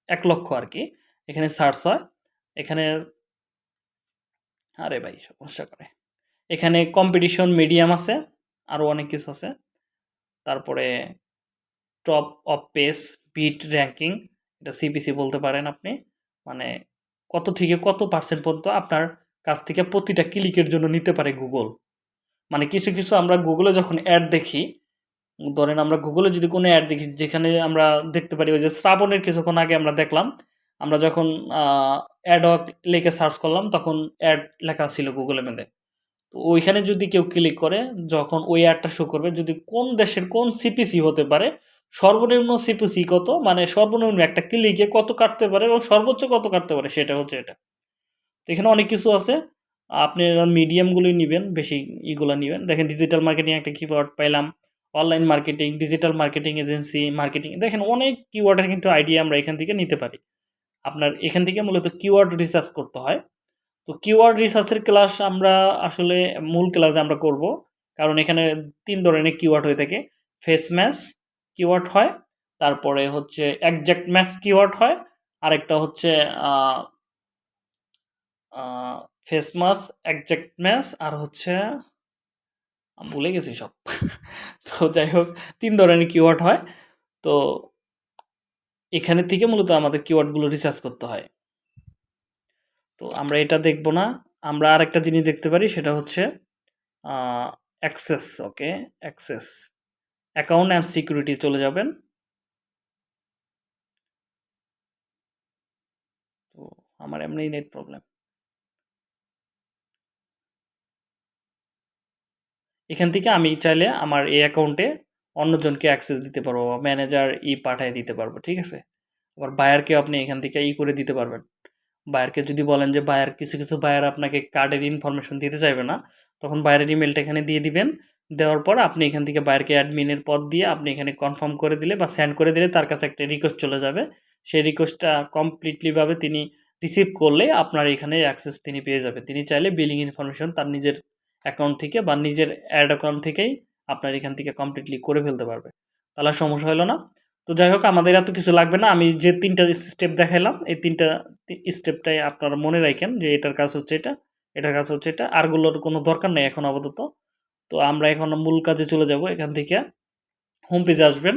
এক লক্ষ আর কি। এখানে সার্চ হয়, এখানে আরে ভাই সমস্যা করে। এখানে কম্পিটিশন মিডিয়াম আছে আরও অনেক কিছু আছে। তারপরে top of page bid ranking এটা সিপিসি বলতে পারেন আপনি মানে কত থেকে কত পার্সেন্ট পর্যন্ত আপনার কাছ থেকে প্রতিটা ক্লিকের জন্য নিতে পারে গুগল মানে কিছু কিছু আমরা গুগলে যখন অ্যাড দেখি, ধরেন আমরা গুগলে যদি কোনো অ্যাড দেখি, যেখানে আমরা দেখতে পারি ওই যে শ্রাবণের কিছুক্ষণ আগে আমরা দেখলাম, আমরা যখন অ্যাড লিখে সার্চ করলাম, তখন অ্যাড লেখা ছিল গুগলের মধ্যে তো ওইখানে যদি কেউ ক্লিক করে, যখন ওই অ্যাডটা শো করবে, যদি কোন দেশের কোন সিপিসি হতে পারে সর্বনিম্ন সিপিসি কত? মানে সর্বনিম্ন একটা ক্লিকে কত কাটতে পারে এবং সর্বোচ্চ কত কাটতে পারে? সেটা হচ্ছে এটা। এখানে অনেক কিছু আছে। আপনি মিডিয়ামগুলোই নেবেন, বেশি ইগুলো নেবেন। দেখেন ডিজিটাল মার্কেটিং একটা কিওয়ার্ড পাইলাম online marketing digital marketing agency marketing দেখেন অনেক কিওয়ার্ডের কিন্তু আইডিয়া আমরা এখান থেকে নিতে পারি। আপনার এখান থেকে মূলত কিওয়ার্ড রিসার্চ করতে হয়। তো কিওয়ার্ড রিসার্চের ক্লাস আমরা আসলে মূল ক্লাসে আমরা করব। কারণ এখানে তিন ধরনের কিওয়ার্ড হয়ে থাকে। ফেস ম্যাচ কিওয়ার্ড হয়, তারপরে হচ্ছে একজ্যাক্ট ম্যাচ কিওয়ার্ড হয়, আরেকটা হচ্ছে ফেস মাস একজ্যাক্ট ম্যাচ আর হচ্ছে ভুলে গেছি সব। [laughs] তো যাই হোক, তিন ধরনের কিওয়ার্ড হয়। তো এখানে থেকে মূলত আমাদের কিওয়ার্ডগুলো রিসার্চ করতে হয়। তো আমরা এটা দেখব না। আমরা আরেকটা জিনিস দেখতে পারি, সেটা হচ্ছে access okay access account and security চলে যাবেন। তো আমার এমনি নেট প্রবলেম। এখান থেকে আমি চাইলে আমার এই অ্যাকাউন্টে অন্যজনকে অ্যাক্সেস দিতে পারব বা ম্যানেজার ই পাঠিয়ে দিতে পারব, ঠিক আছে? আবার বায়ারকেও আপনি এখান থেকে ই করে দিতে পারবেন। বায়ারকে যদি বলেন যে, বায়ার, কিছু কিছু বায়ার আপনাকে কার্ডের ইনফরমেশন দিতে চাইবে না, তখন বায়ারের ইমেলটা এখানে দিয়ে দিবেন। দেওয়ার পর আপনি এখান থেকে বায়ারকে অ্যাডমিনের পদ দিয়ে আপনি এখানে কনফার্ম করে দিলে বা সেন্ড করে দিলে তার কাছে একটা রিকোয়েস্ট চলে যাবে। সেই রিকোয়েস্টটা কমপ্লিটলিভাবে তিনি রিসিভ করলে আপনার এখানে অ্যাক্সেস তিনি পেয়ে যাবে। তিনি চাইলে বিলিং ইনফরমেশন তার নিজের অ্যাকাউন্ট থেকে বা নিজের অ্যাড অ্যাকাউন্ট থেকেই আপনার এখান থেকে কমপ্লিটলি করে ফেলতে পারবে। তাহলে সমস্যা হলো না। তো যাই হোক, আমাদের এত কিছু লাগবে না। আমি যে তিনটা স্টেপ দেখাইলাম, এই তিনটা স্টেপটাই আপনারা মনে রাখেন যে এটার কাজ হচ্ছে এটা, এটার কাজ হচ্ছে এটা। আরগুলোর কোনো দরকার নেই এখন আপাতত। তো আমরা এখন মূল কাজে চলে যাব, এখান থেকে হোম পেজে আসবেন।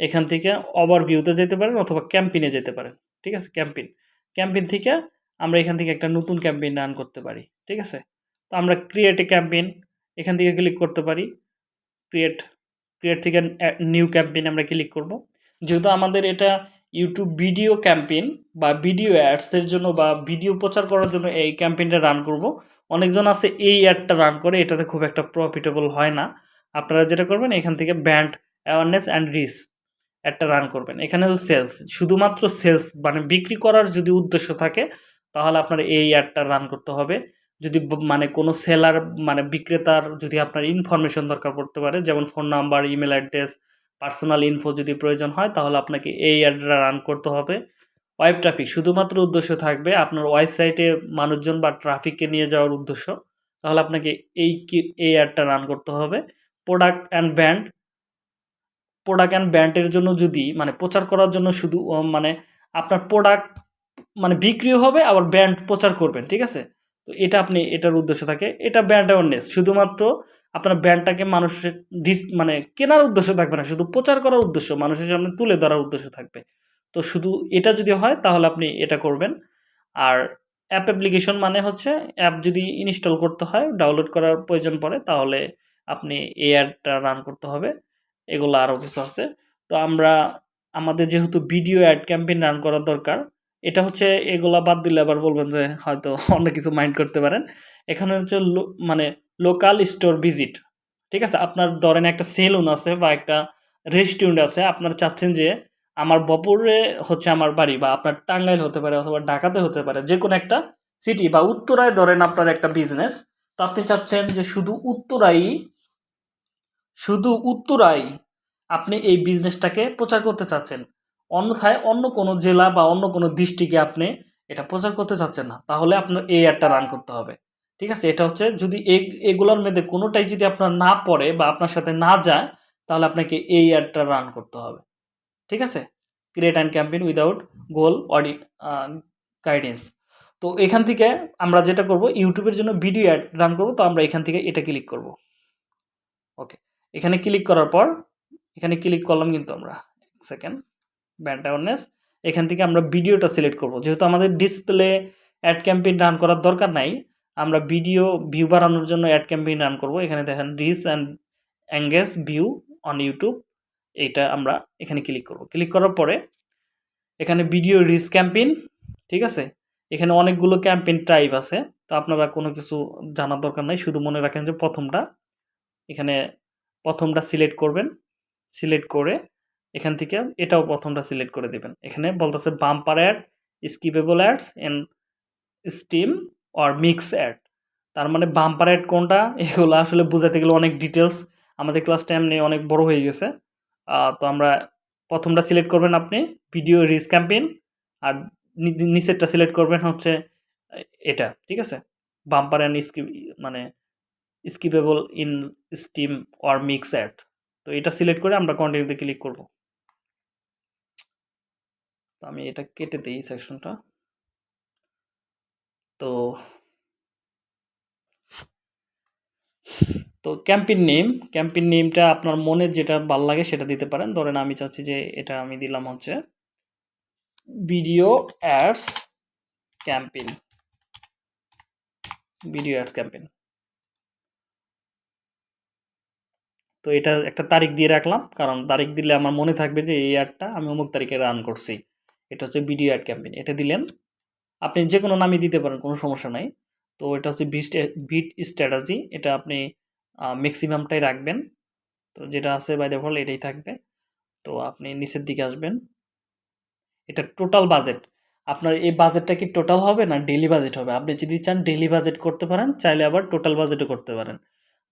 এখান থেকে ওভার ভিউতে যেতে পারেন অথবা ক্যাম্পিনে যেতে পারেন, ঠিক আছে? ক্যাম্পিন ক্যাম্পিন থেকে আমরা এখান থেকে একটা নতুন ক্যাম্পেইন রান করতে পারি, ঠিক আছে? তো আমরা ক্রিয়েট এ ক্যাম্পেইন এখান থেকে ক্লিক করতে পারি। ক্রিয়েট ক্রিয়েট থেকে নিউ ক্যাম্পেইন আমরা ক্লিক করব। যেহেতু আমাদের এটা ইউটিউব ভিডিও ক্যাম্পেইন বা ভিডিও অ্যাডসের জন্য বা ভিডিও প্রচার করার জন্য এই ক্যাম্পেইনটা রান করব অনেকজন আছে এই অ্যাডটা রান করে, এটাতে খুব একটা প্রফিটেবল হয় না। আপনারা যেটা করবেন, এখান থেকে ব্যান্ড অ্যাওয়ারনেস অ্যান্ড রিস অ্যাডটা রান করবেন। এখানে হলো সেলস শুধুমাত্র সেলস মানে বিক্রি করার যদি উদ্দেশ্য থাকে, তাহলে আপনার এই অ্যাডটা রান করতে হবে। যদি মানে কোনো সেলার মানে বিক্রেতার যদি আপনার ইনফরমেশন দরকার পড়তে পারে, যেমন phone number email address personal info যদি প্রয়োজন হয়, তাহলে আপনাকে এই অ্যাডটা রান করতে হবে। ওয়েব ট্রাফিক শুধুমাত্র উদ্দেশ্য থাকবে আপনার ওয়েবসাইটে মানুষজন বা ট্রাফিককে নিয়ে যাওয়ার উদ্দেশ্য। তাহলে আপনাকে এই এই অ্যাডটা রান করতে হবে। Product and brand product and ব্র্যান্ডের জন্য যদি মানে প্রচার করার জন্য শুধু মানে আপনার প্রোডাক্ট মানে বিক্রিও হবে, আবার ব্র্যান্ড প্রচার করবেন, ঠিক আছে? তো এটা আপনি, এটার উদ্দেশ্য থাকে। এটা ব্র্যান্ড অ্যাওয়ারনেস শুধুমাত্র আপনার ব্র্যান্ডটাকে মানুষের ডিস মানে কেনার উদ্দেশ্য থাকবে না। শুধু প্রচার করার উদ্দেশ্য, মানুষের সামনে তুলে ধরার উদ্দেশ্য থাকবে। তো শুধু এটা যদি হয়, তাহলে আপনি এটা করবেন। আর অ্যাপ অ্যাপ্লিকেশন মানে হচ্ছে অ্যাপ যদি ইনস্টল করতে হয় ডাউনলোড করার প্রয়োজন পড়ে, তাহলে আপনি এই অ্যাডটা রান করতে হবে। এগুলো আরও কিছু আছে। তো আমরা, আমাদের যেহেতু ভিডিও অ্যাড ক্যাম্পেইন রান করার দরকার, এটা হচ্ছে এগুলা বাদ দিলে আবার বলবেন যে হয়তো অন্য কিছু মাইন্ড করতে পারেন। এখানে হচ্ছে মানে লোকাল স্টোর ভিজিট ঠিক আছে? আপনার ধরেন একটা সেলুন আছে বা একটা রেস্টুরেন্ট আছে, আপনার চাচ্ছেন যে আমার বপুরে হচ্ছে আমার বাড়ি বা আপনার টাঙ্গাইল হতে পারে অথবা ঢাকাতে হতে পারে যে কোনো একটা সিটি বা উত্তরায় ধরেন আপনার একটা বিজনেস তো আপনি চাচ্ছেন যে শুধু উত্তরাই শুধু উত্তরাই আপনি এই বিজনেসটাকে প্রচার করতে চাচ্ছেন। অন্যথায় অন্য কোনো জেলা বা অন্য কোনো ডিস্ট্রিক্টে আপনি এটা প্রচার করতে চাচ্ছেন না, তাহলে আপনার এই অ্যাডটা রান করতে হবে। ঠিক আছে? এটা হচ্ছে যদি এগুলোর মধ্যে কোনোটাই যদি আপনার না পড়ে বা আপনার সাথে না যায়, তাহলে আপনাকে এই অ্যাডটা রান করতে হবে। ঠিক আছে? Create and campaign without goal Audi guidance তো এখান থেকে আমরা যেটা করব, ইউটিউবের জন্য ভিডিও অ্যাড রান করব, তো আমরা এখান থেকে এটা ক্লিক করব। ওকে এখানে ক্লিক করার পর, এখানে ক্লিক করলাম কিন্তু আমরা। সেকেন্ড ব্যান্ড অ্যাওয়ারনেস এখান থেকে আমরা ভিডিওটা সিলেক্ট করব। যেহেতু আমাদের ডিসপ্লে অ্যাড ক্যাম্পেইন রান করার দরকার নাই, আমরা ভিডিও ভিউ বাড়ানোর জন্য অ্যাড ক্যাম্পেইন রান করব। এখানে দেখেন reach and engage view on YouTube এইটা আমরা এখানে ক্লিক করব। ক্লিক করার পরে এখানে ভিডিও রিচ ক্যাম্পেইন ঠিক আছে? এখানে অনেকগুলো ক্যাম্পেইন টাইপ আছে। তো আপনারা কোনো কিছু জানার দরকার নাই, শুধু মনে রাখেন যে প্রথমটা এখানে প্রথমটা সিলেক্ট করবেন। সিলেক্ট করে এখান থেকে এটাও প্রথমটা সিলেক্ট করে দেবেন। এখানে বলতেছে bumper ad skippable ads and stream or mix ad তার মানে বাম্পার অ্যাড কোনটা? এগুলো আসলে বোঝাতে গেলে অনেক ডিটেলস আমাদের ক্লাসটা এমনি অনেক বড় হয়ে গেছে। তো আমরা প্রথমটা সিলেক্ট করবেন আপনি, ভিডিও রিচ ক্যাম্পেইন, আর নিচেরটা সিলেক্ট করবেন হচ্ছে এটা, ঠিক আছে? বাম্পার অ্যান্ড স্কিপ মানে skippable in stream or mix ad. তো এটা সিলেক্ট করে আমরা কন্টিনিউতে ক্লিক করব। তো আমি এটা কেটে দিই সেকশনটা। তো তো ক্যাম্পেইন নেম ক্যাম্পেইন নেমটা আপনার মনে যেটা ভালো লাগে সেটা দিতে পারেন। ধরেন আমি চাচ্ছি যে এটা আমি দিলাম হচ্ছে video ads campaign video ads campaign তো এটা একটা তারিখ দিয়ে রাখলাম, কারণ তারিখ দিলে আমার মনে থাকবে যে এই অ্যাডটা আমি অমুক তারিখে রান করছি। এটা হচ্ছে ভিডিও অ্যাড ক্যাম্পেইন এটা দিলেন। আপনি যে কোনো নামই দিতে পারেন, কোনো সমস্যা নাই। তো এটা হচ্ছে বিট বিট স্ট্র্যাটাজি এটা আপনি ম্যাক্সিমামটাই রাখবেন। তো যেটা আছে বাই দেফল এটাই থাকবে। তো আপনি নিচের দিকে আসবেন। এটা টোটাল বাজেট আপনার এই বাজেটটা কি টোটাল হবে না ডেলি বাজেট হবে? আপনি যদি চান ডেলি বাজেট করতে পারেন, চাইলে আবার টোটাল বাজেটও করতে পারেন।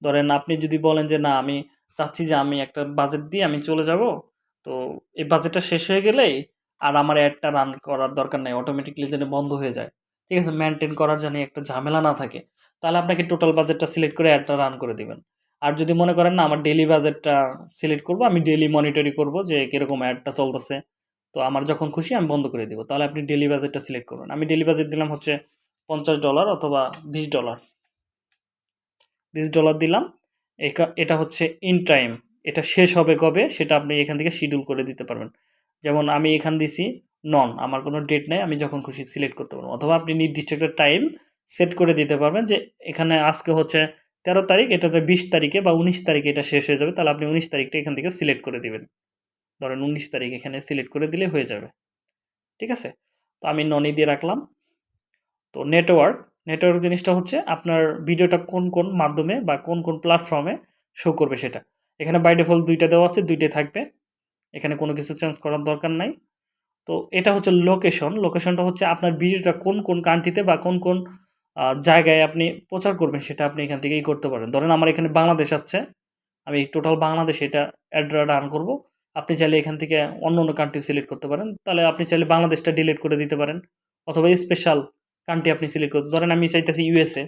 ধরেন আপনি যদি বলেন যে, না, আমি চাচ্ছি যে, আমি একটা বাজেট দিয়ে আমি চলে যাব। তো এই বাজেটটা শেষ হয়ে গেলেই আর আমার অ্যাডটা রান করার দরকার নেই। অটোমেটিকলি যেন বন্ধ হয়ে যায়। ঠিক আছে? মেনটেন করার জন্য একটা ঝামেলা না থাকে। তাহলে আপনাকে টোটাল বাজেটটা সিলেক্ট করে অ্যাডটা রান করে দিবেন। আর যদি মনে করেন না, আমার ডেলি বাজেটটা সিলেক্ট করব, আমি ডেলি মনিটরি করব যে কীরকম অ্যাডটা চলতেছে, তো আমার যখন খুশি আমি বন্ধ করে দেবো। তাহলে আপনি ডেলি বাজেটটা সিলেক্ট করবেন আমি ডেলি বাজেট দিলাম হচ্ছে পঞ্চাশ ডলার অথবা বিশ ডলার বিশ ডলার দিলাম। এটা হচ্ছে ইন টাইম এটা শেষ হবে কবে সেটা আপনি এখান থেকে শিডিউল করে দিতে পারবেন। যেমন আমি এখান দিছি নন আমার কোনো ডেট নেই, আমি যখন খুশি সিলেক্ট করতে পারব। অথবা আপনি নির্দিষ্ট একটা টাইম সেট করে দিতে পারবেন যে এখানে আজকে হচ্ছে তেরো তারিখ, এটা হচ্ছে বিশ তারিখে বা উনিশ তারিখে এটা শেষ হয়ে যাবে, তাহলে আপনি উনিশ তারিখটা এখান থেকে সিলেক্ট করে দিবেন। ধরেন উনিশ তারিখ এখানে সিলেক্ট করে দিলে হয়ে যাবে। ঠিক আছে? তো আমি ননি দিয়ে রাখলাম। তো নেটওয়ার্ক নেটওয়ার্ক জিনিসটা হচ্ছে আপনার ভিডিওটা কোন কোন মাধ্যমে বা কোন কোন প্ল্যাটফর্মে শো করবে সেটা। এখানে বাই ডিফল্ট দুইটা দেওয়া আছে, দুইটাই থাকবে। এখানে কোনো কিছু চেঞ্জ করার দরকার নাই। তো এটা হচ্ছে লোকেশন লোকেশনটা হচ্ছে আপনার ভিডিওটা কোন কোন কান্ট্রিতে বা কোন কোন জায়গায় আপনি প্রচার করবেন, সেটা আপনি এখান থেকেই করতে পারেন। ধরেন আমার এখানে বাংলাদেশ আছে, আমি টোটাল বাংলাদেশে এটা অ্যাড্রা রান করব। আপনি চাইলে এখান থেকে অন্য অন্য কান্ট্রি সিলেক্ট করতে পারেন। তাহলে আপনি চাইলে বাংলাদেশটা ডিলিট করে দিতে পারেন। অথবা স্পেশাল কান্ট্রি আপনি সিলেক্ট করতে, ধরেন আমি চাইতেছি ইউএসএ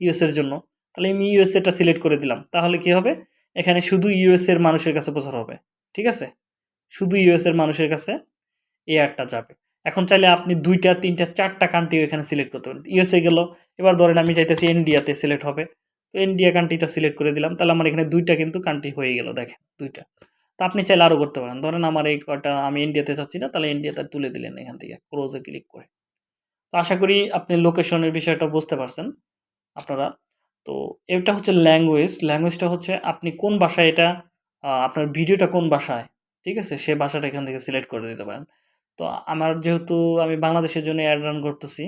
ইউএসএর জন্য। তাহলে আমি ইউএসএটা সিলেক্ট করে দিলাম। তাহলে কি হবে? এখানে শুধু ইউএসএর মানুষের কাছে প্রচার হবে। ঠিক আছে? শুধু ইউএসএর মানুষের কাছে এই অ্যাডটা যাবে। এখন চাইলে আপনি দুইটা, তিনটা, চারটা কান্ট্রি এখানে সিলেক্ট করতে পারেন। ইউএসএ গেল, এবার ধরেন আমি চাইতেছি ইন্ডিয়াতে সিলেক্ট হবে। তো ইন্ডিয়া কান্ট্রিটা সিলেক্ট করে দিলাম। তাহলে আমার এখানে দুইটা কিন্তু কান্ট্রি হয়ে গেল, দেখেন, দুইটা। তো আপনি চাইলে আরও করতে পারেন। ধরেন আমার এই কটা, আমি ইন্ডিয়াতে চাচ্ছি না, তাহলে ইন্ডিয়াতে তুলে দিলেন এখান থেকে ক্লোজে ক্লিক করে। তো আশা করি আপনি লোকেশনের বিষয়টা বুঝতে পারছেন আপনারা। তো এটা হচ্ছে ল্যাঙ্গুয়েজ ল্যাঙ্গুয়েজটা হচ্ছে আপনি কোন ভাষায় এটা আপনার ভিডিওটা কোন ভাষায়, ঠিক আছে? সে ভাষাটা এখান থেকে সিলেক্ট করে দিতে পারেন। তো আমার যেহেতু আমি বাংলাদেশের জন্য অ্যাড রান করতেছি,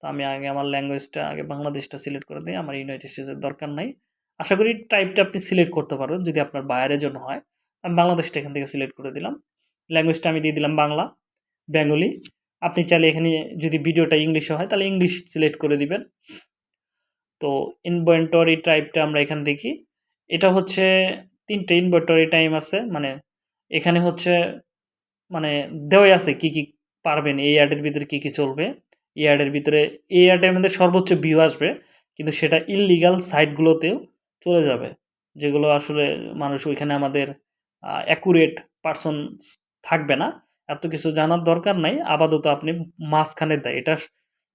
তো আমি আগে আমার ল্যাঙ্গুয়েজটা আগে বাংলাদেশটা সিলেক্ট করে দিই। আমার ইউনাইটেড স্টেটসের দরকার নাই। আশা করি টাইপটা আপনি সিলেক্ট করতে পারবেন, যদি আপনার বাইরের জন্য হয়। আমি বাংলাদেশটা এখান থেকে সিলেক্ট করে দিলাম। ল্যাঙ্গুয়েজটা আমি দিয়ে দিলাম বাংলা বেঙ্গলি আপনি চাইলে এখানে যদি ভিডিওটা ইংলিশে হয়, তাহলে ইংলিশ সিলেক্ট করে দিবেন। তো ইনভেন্টরি টাইপটা আমরা এখান দেখি। এটা হচ্ছে তিনটে ইনভেন্টরি টাইম আছে। মানে এখানে হচ্ছে মানে দেওয়াই আছে কি কি পারবেন এই অ্যাডের ভিতরে কি কি চলবে। এই অ্যাডের ভিতরে, এই অ্যাডের মধ্যে সর্বোচ্চ ভিউ আসবে, কিন্তু সেটা ইললিগাল সাইটগুলোতেও চলে যাবে, যেগুলো আসলে মানুষ ওইখানে আমাদের অ্যাকুরেট পার্সন থাকবে না। এত কিছু জানার দরকার নাই, আপাতত আপনি মাঝখানে দেয় এটা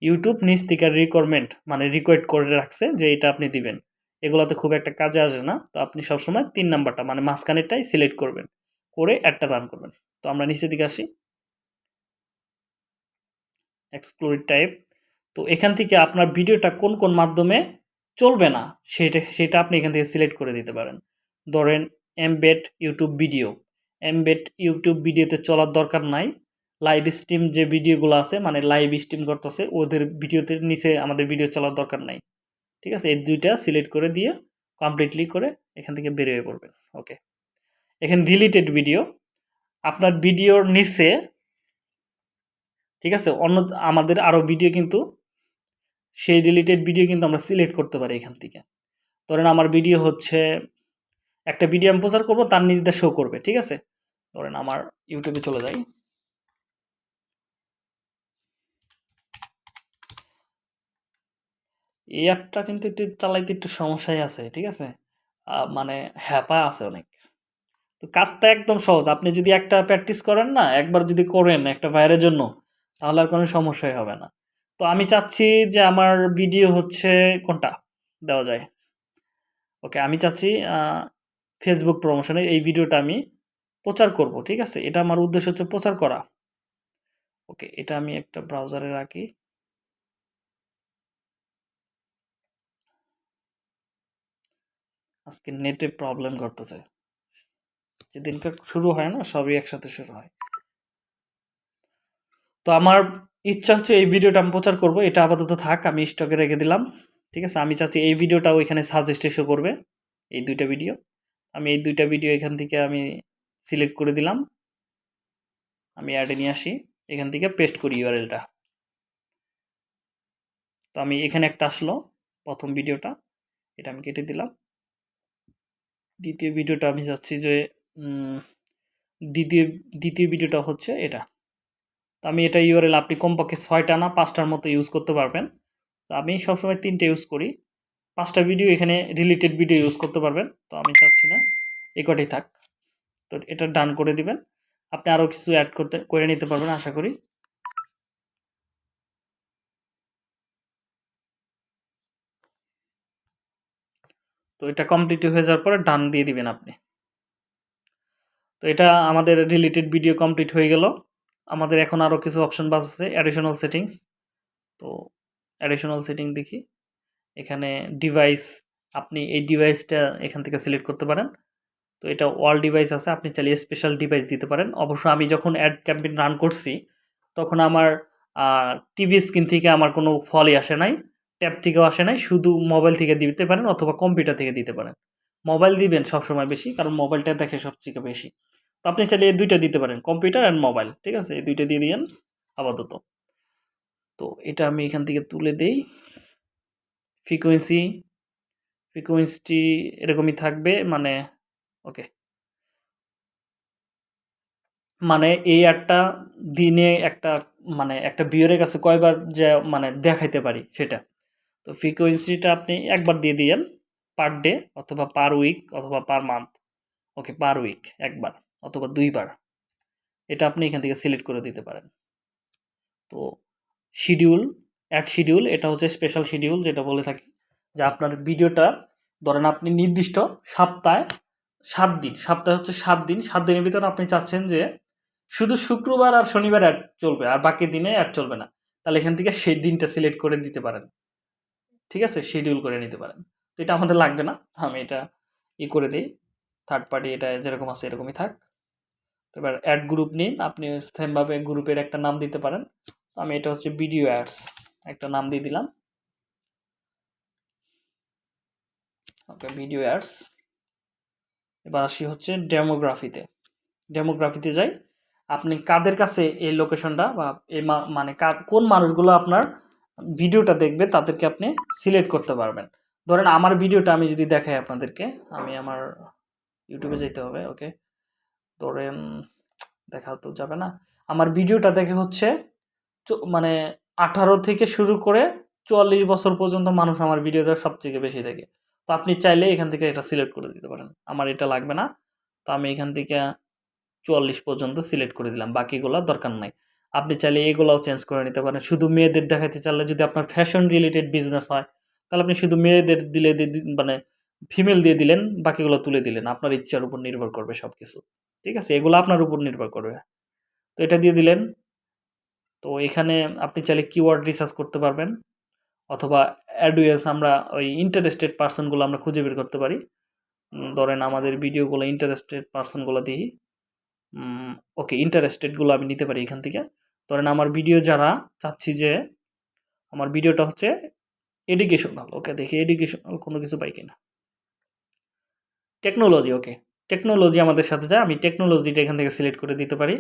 ইউটিউব নিচ থেকে রিকোয়ারমেন্ট মানে রিকোয়েস্ট করে রাখছে যে এটা আপনি দিবেন। এগুলোতে খুব একটা কাজে আসে না, তো আপনি সবসময় তিন নাম্বারটা মানে মাঝখানেরটাই সিলেক্ট করবেন, করে অ্যাডটা রান করবেন। তো আমরা নিচের দিকে আসি। এক্সক্লুড টাইপ তো এখান থেকে আপনার ভিডিওটা কোন কোন মাধ্যমে চলবে না, সেটা সেটা আপনি এখান থেকে সিলেক্ট করে দিতে পারেন। ধরেন embed YouTube video embed YouTube ভিডিওতে চলার দরকার নাই। লাইভ স্ট্রিম যে ভিডিওগুলো আছে মানে লাইভ স্ট্রিম করতেছে, ওদের ভিডিওতে নিচে আমাদের ভিডিও চলার দরকার নাই। ঠিক আছে? এই দুইটা সিলেক্ট করে দিয়ে কমপ্লিটলি করে এখান থেকে বেরিয়ে পড়বেন। ওকে এখানে ডিলিটেড ভিডিও আপনার ভিডিওর নিচে, ঠিক আছে? অন্য আমাদের আরও ভিডিও কিন্তু, সেই রিলেটেড ভিডিও কিন্তু আমরা সিলেক্ট করতে পারি এখান থেকে। ধরেন আমার ভিডিও হচ্ছে, একটা ভিডিও আমি প্রচার করব, তার নিজ শো করবে, ঠিক আছে? ধরেন আমার ইউটিউবে চলে যাই। এই অ্যাপটা কিন্তু একটু চালাইতে একটু সমস্যাই আছে, ঠিক আছে? মানে হ্যাপা আছে অনেক। তো কাজটা একদম সহজ। আপনি যদি একটা প্র্যাকটিস করেন না, একবার যদি করেন একটা ভাইয়ের জন্য, তাহলে আর কোনো সমস্যাই হবে না। তো আমি চাচ্ছি যে আমার ভিডিও হচ্ছে কোনটা? দেওয়া যায়। ওকে আমি চাচ্ছি ফেসবুক প্রমোশনে এই ভিডিওটা আমি প্রচার করব, ঠিক আছে? এটা আমার উদ্দেশ্য হচ্ছে প্রচার করা। ওকে এটা আমি একটা ব্রাউজারে রাখি। আজকে নেটে প্রবলেম করতেছে। যেদিনকার শুরু হয় না, সবই একসাথে শুরু হয়। তো আমার ইচ্ছা হচ্ছে এই ভিডিওটা আমি প্রচার করব, এটা আপাতত থাক, আমি স্টকে রেখে দিলাম, ঠিক আছে? আমি চাচ্ছি এই ভিডিওটাও এখানে সাজেস্ট এসে করবে, এই দুইটা ভিডিও আমি এই দুইটা ভিডিও এখান থেকে আমি সিলেক্ট করে দিলাম। আমি অ্যাডে নিয়ে আসি, এখান থেকে পেস্ট করি ইউআরএলটা তো আমি এখানে একটা আসলো, প্রথম ভিডিওটা এটা আমি কেটে দিলাম। দ্বিতীয় ভিডিওটা আমি চাচ্ছি যে দ্বিতীয় দ্বিতীয় ভিডিওটা হচ্ছে এটা। তো আমি এটা ইউআরএল আপনি কমপক্ষে ছয়টা না পাঁচটার মতো ইউজ করতে পারবেন। তো আমি সবসময় তিনটে ইউজ করি। পাঁচটা ভিডিও এখানে রিলেটেড ভিডিও ইউজ করতে পারবেন। তো আমি চাচ্ছি না এই কটাই থাক। তো এটা ডান করে দিবেন। আপনি আরও কিছু অ্যাড করতে, করে নিতে পারবেন আশা করি। তো এটা কমপ্লিট হয়ে যাওয়ার পরে ডান দিয়ে দিবেন আপনি। তো এটা আমাদের রিলেটেড ভিডিও কমপ্লিট হয়ে গেল। আমাদের এখন আরও কিছু অপশন বাস আছে অ্যাডিশনাল সেটিংস তো অ্যাডিশনাল সেটিং দেখি। এখানে ডিভাইস আপনি এই ডিভাইসটা এখান থেকে সিলেক্ট করতে পারেন। তো এটা অল ডিভাইস আছে, আপনি চাইলে স্পেশাল ডিভাইস দিতে পারেন। অবশ্য আমি যখন অ্যাড ক্যাম্পেইন রান করছি, তখন আমার টিভি স্ক্রিন থেকে আমার কোনো ফলই আসে নাই ট্যাব থেকেও আসে নাই। শুধু মোবাইল থেকে দিতে পারেন অথবা কম্পিউটার থেকে দিতে পারেন। মোবাইল দিবেন সবসময় বেশি, কারণ মোবাইলটা দেখে সবথেকে বেশি। তো আপনি চাইলে এই দুইটা দিতে পারেন, কম্পিউটার অ্যান্ড মোবাইল, ঠিক আছে? এই দুইটা দিয়ে দিয়েন আপাতত। তো এটা আমি এখান থেকে তুলে দেই। ফ্রিকোয়েন্সি ফ্রিকোয়েন্সি এরকমই থাকবে মানে ওকে মানে এই একটা দিনে একটা মানে একটা বিয়রের কাছে কয়বার যে মানে দেখাইতে পারি সেটা। তো ফ্রিকোয়েন্সিটা আপনি একবার দিয়ে দিয়েন। পার ডে অথবা পার উইক অথবা পার মান্থ ওকে পার উইক একবার অথবা দুইবার। এটা আপনি এখান থেকে সিলেক্ট করে দিতে পারেন। তো শিডিউল অ্যাড শিডিউল এটা হচ্ছে স্পেশাল শিডিউল যেটা বলে থাকি যে আপনার ভিডিওটা ধরেন আপনি নির্দিষ্ট সপ্তাহে সাত দিন, সপ্তাহে হচ্ছে সাত দিন, সাত দিনের ভিতরে আপনি চাচ্ছেন যে শুধু শুক্রবার আর শনিবার অ্যাড চলবে আর বাকি দিনে অ্যাড চলবে না। তাহলে এখান থেকে সেই দিনটা সিলেক্ট করে দিতে পারেন। ঠিক আছে? শিডিউল করে নিতে পারেন। তো এটা আমাদের লাগবে না। আমি এটা ই করে দিই। থার্ড পার্টি এটা যেরকম আছে এরকমই থাক। তো এবার অ্যাড গ্রুপ নিন। আপনি সেমভাবে গ্রুপের একটা নাম দিতে পারেন। আমি এটা হচ্ছে ভিডিও অ্যাডস একটা নাম দিয়ে দিলাম। ওকে ভিডিও অ্যাডস এবার আসি হচ্ছে ডেমোগ্রাফিতে ডেমোগ্রাফিতে যাই। আপনি কাদের কাছে এই লোকেশনটা বা এই মানে কোন মানুষগুলো আপনার ভিডিওটা দেখবে তাদেরকে আপনি সিলেক্ট করতে পারবেন। ধরেন আমার ভিডিওটা আমি যদি দেখাই আপনাদেরকে আমি আমার ইউটিউবে যেতে হবে ওকে ধরেন দেখা তো যাবে না। আমার ভিডিওটা দেখে হচ্ছে চ- মানে আঠারো থেকে শুরু করে চুয়াল্লিশ বছর পর্যন্ত মানুষ আমার ভিডিওটা সবথেকে বেশি দেখে। তো আপনি চাইলে এখান থেকে এটা সিলেক্ট করে দিতে পারেন। আমার এটা লাগবে না। তো আমি এখান থেকে চুয়াল্লিশ পর্যন্ত সিলেক্ট করে দিলাম। বাকিগুলো দরকার নাই। আপনি চাইলে এগুলোও চেঞ্জ করে নিতে পারেন। শুধু মেয়েদের দেখাতে চাইলে যদি আপনার ফ্যাশন রিলেটেড বিজনেস হয় তাহলে আপনি শুধু মেয়েদের দিলে মানে ফিমেল দিয়ে দিলেন, বাকিগুলো তুলে দিলেন। আপনার ইচ্ছার উপর নির্ভর করবে সব কিছু ঠিক আছে? এগুলো আপনার উপর নির্ভর করবে। তো এটা দিয়ে দিলেন। তো এখানে আপনি চাইলে কিওয়ার্ড রিসার্চ করতে পারবেন। অথবা অ্যাডুয়েন্স আমরা ওই ইন্টারেস্টেড পার্সনগুলো আমরা খুঁজে বের করতে পারি। ধরেন আমাদের ভিডিওগুলো ইন্টারেস্টেড পার্সনগুলো দিই। ওকে ইন্টারেস্টেডগুলো আমি নিতে পারি এখান থেকে। ধরেন আমার ভিডিও যারা, চাচ্ছি যে, আমার ভিডিওটা হচ্ছে এডুকেশনাল ওকে দেখি এডুকেশনাল কোনো কিছু পাই কিনা। টেকনোলজি ওকে টেকনোলজি আমাদের সাথে যায়, আমি টেকনোলজিটা এখান থেকে সিলেক্ট করে দিতে পারি।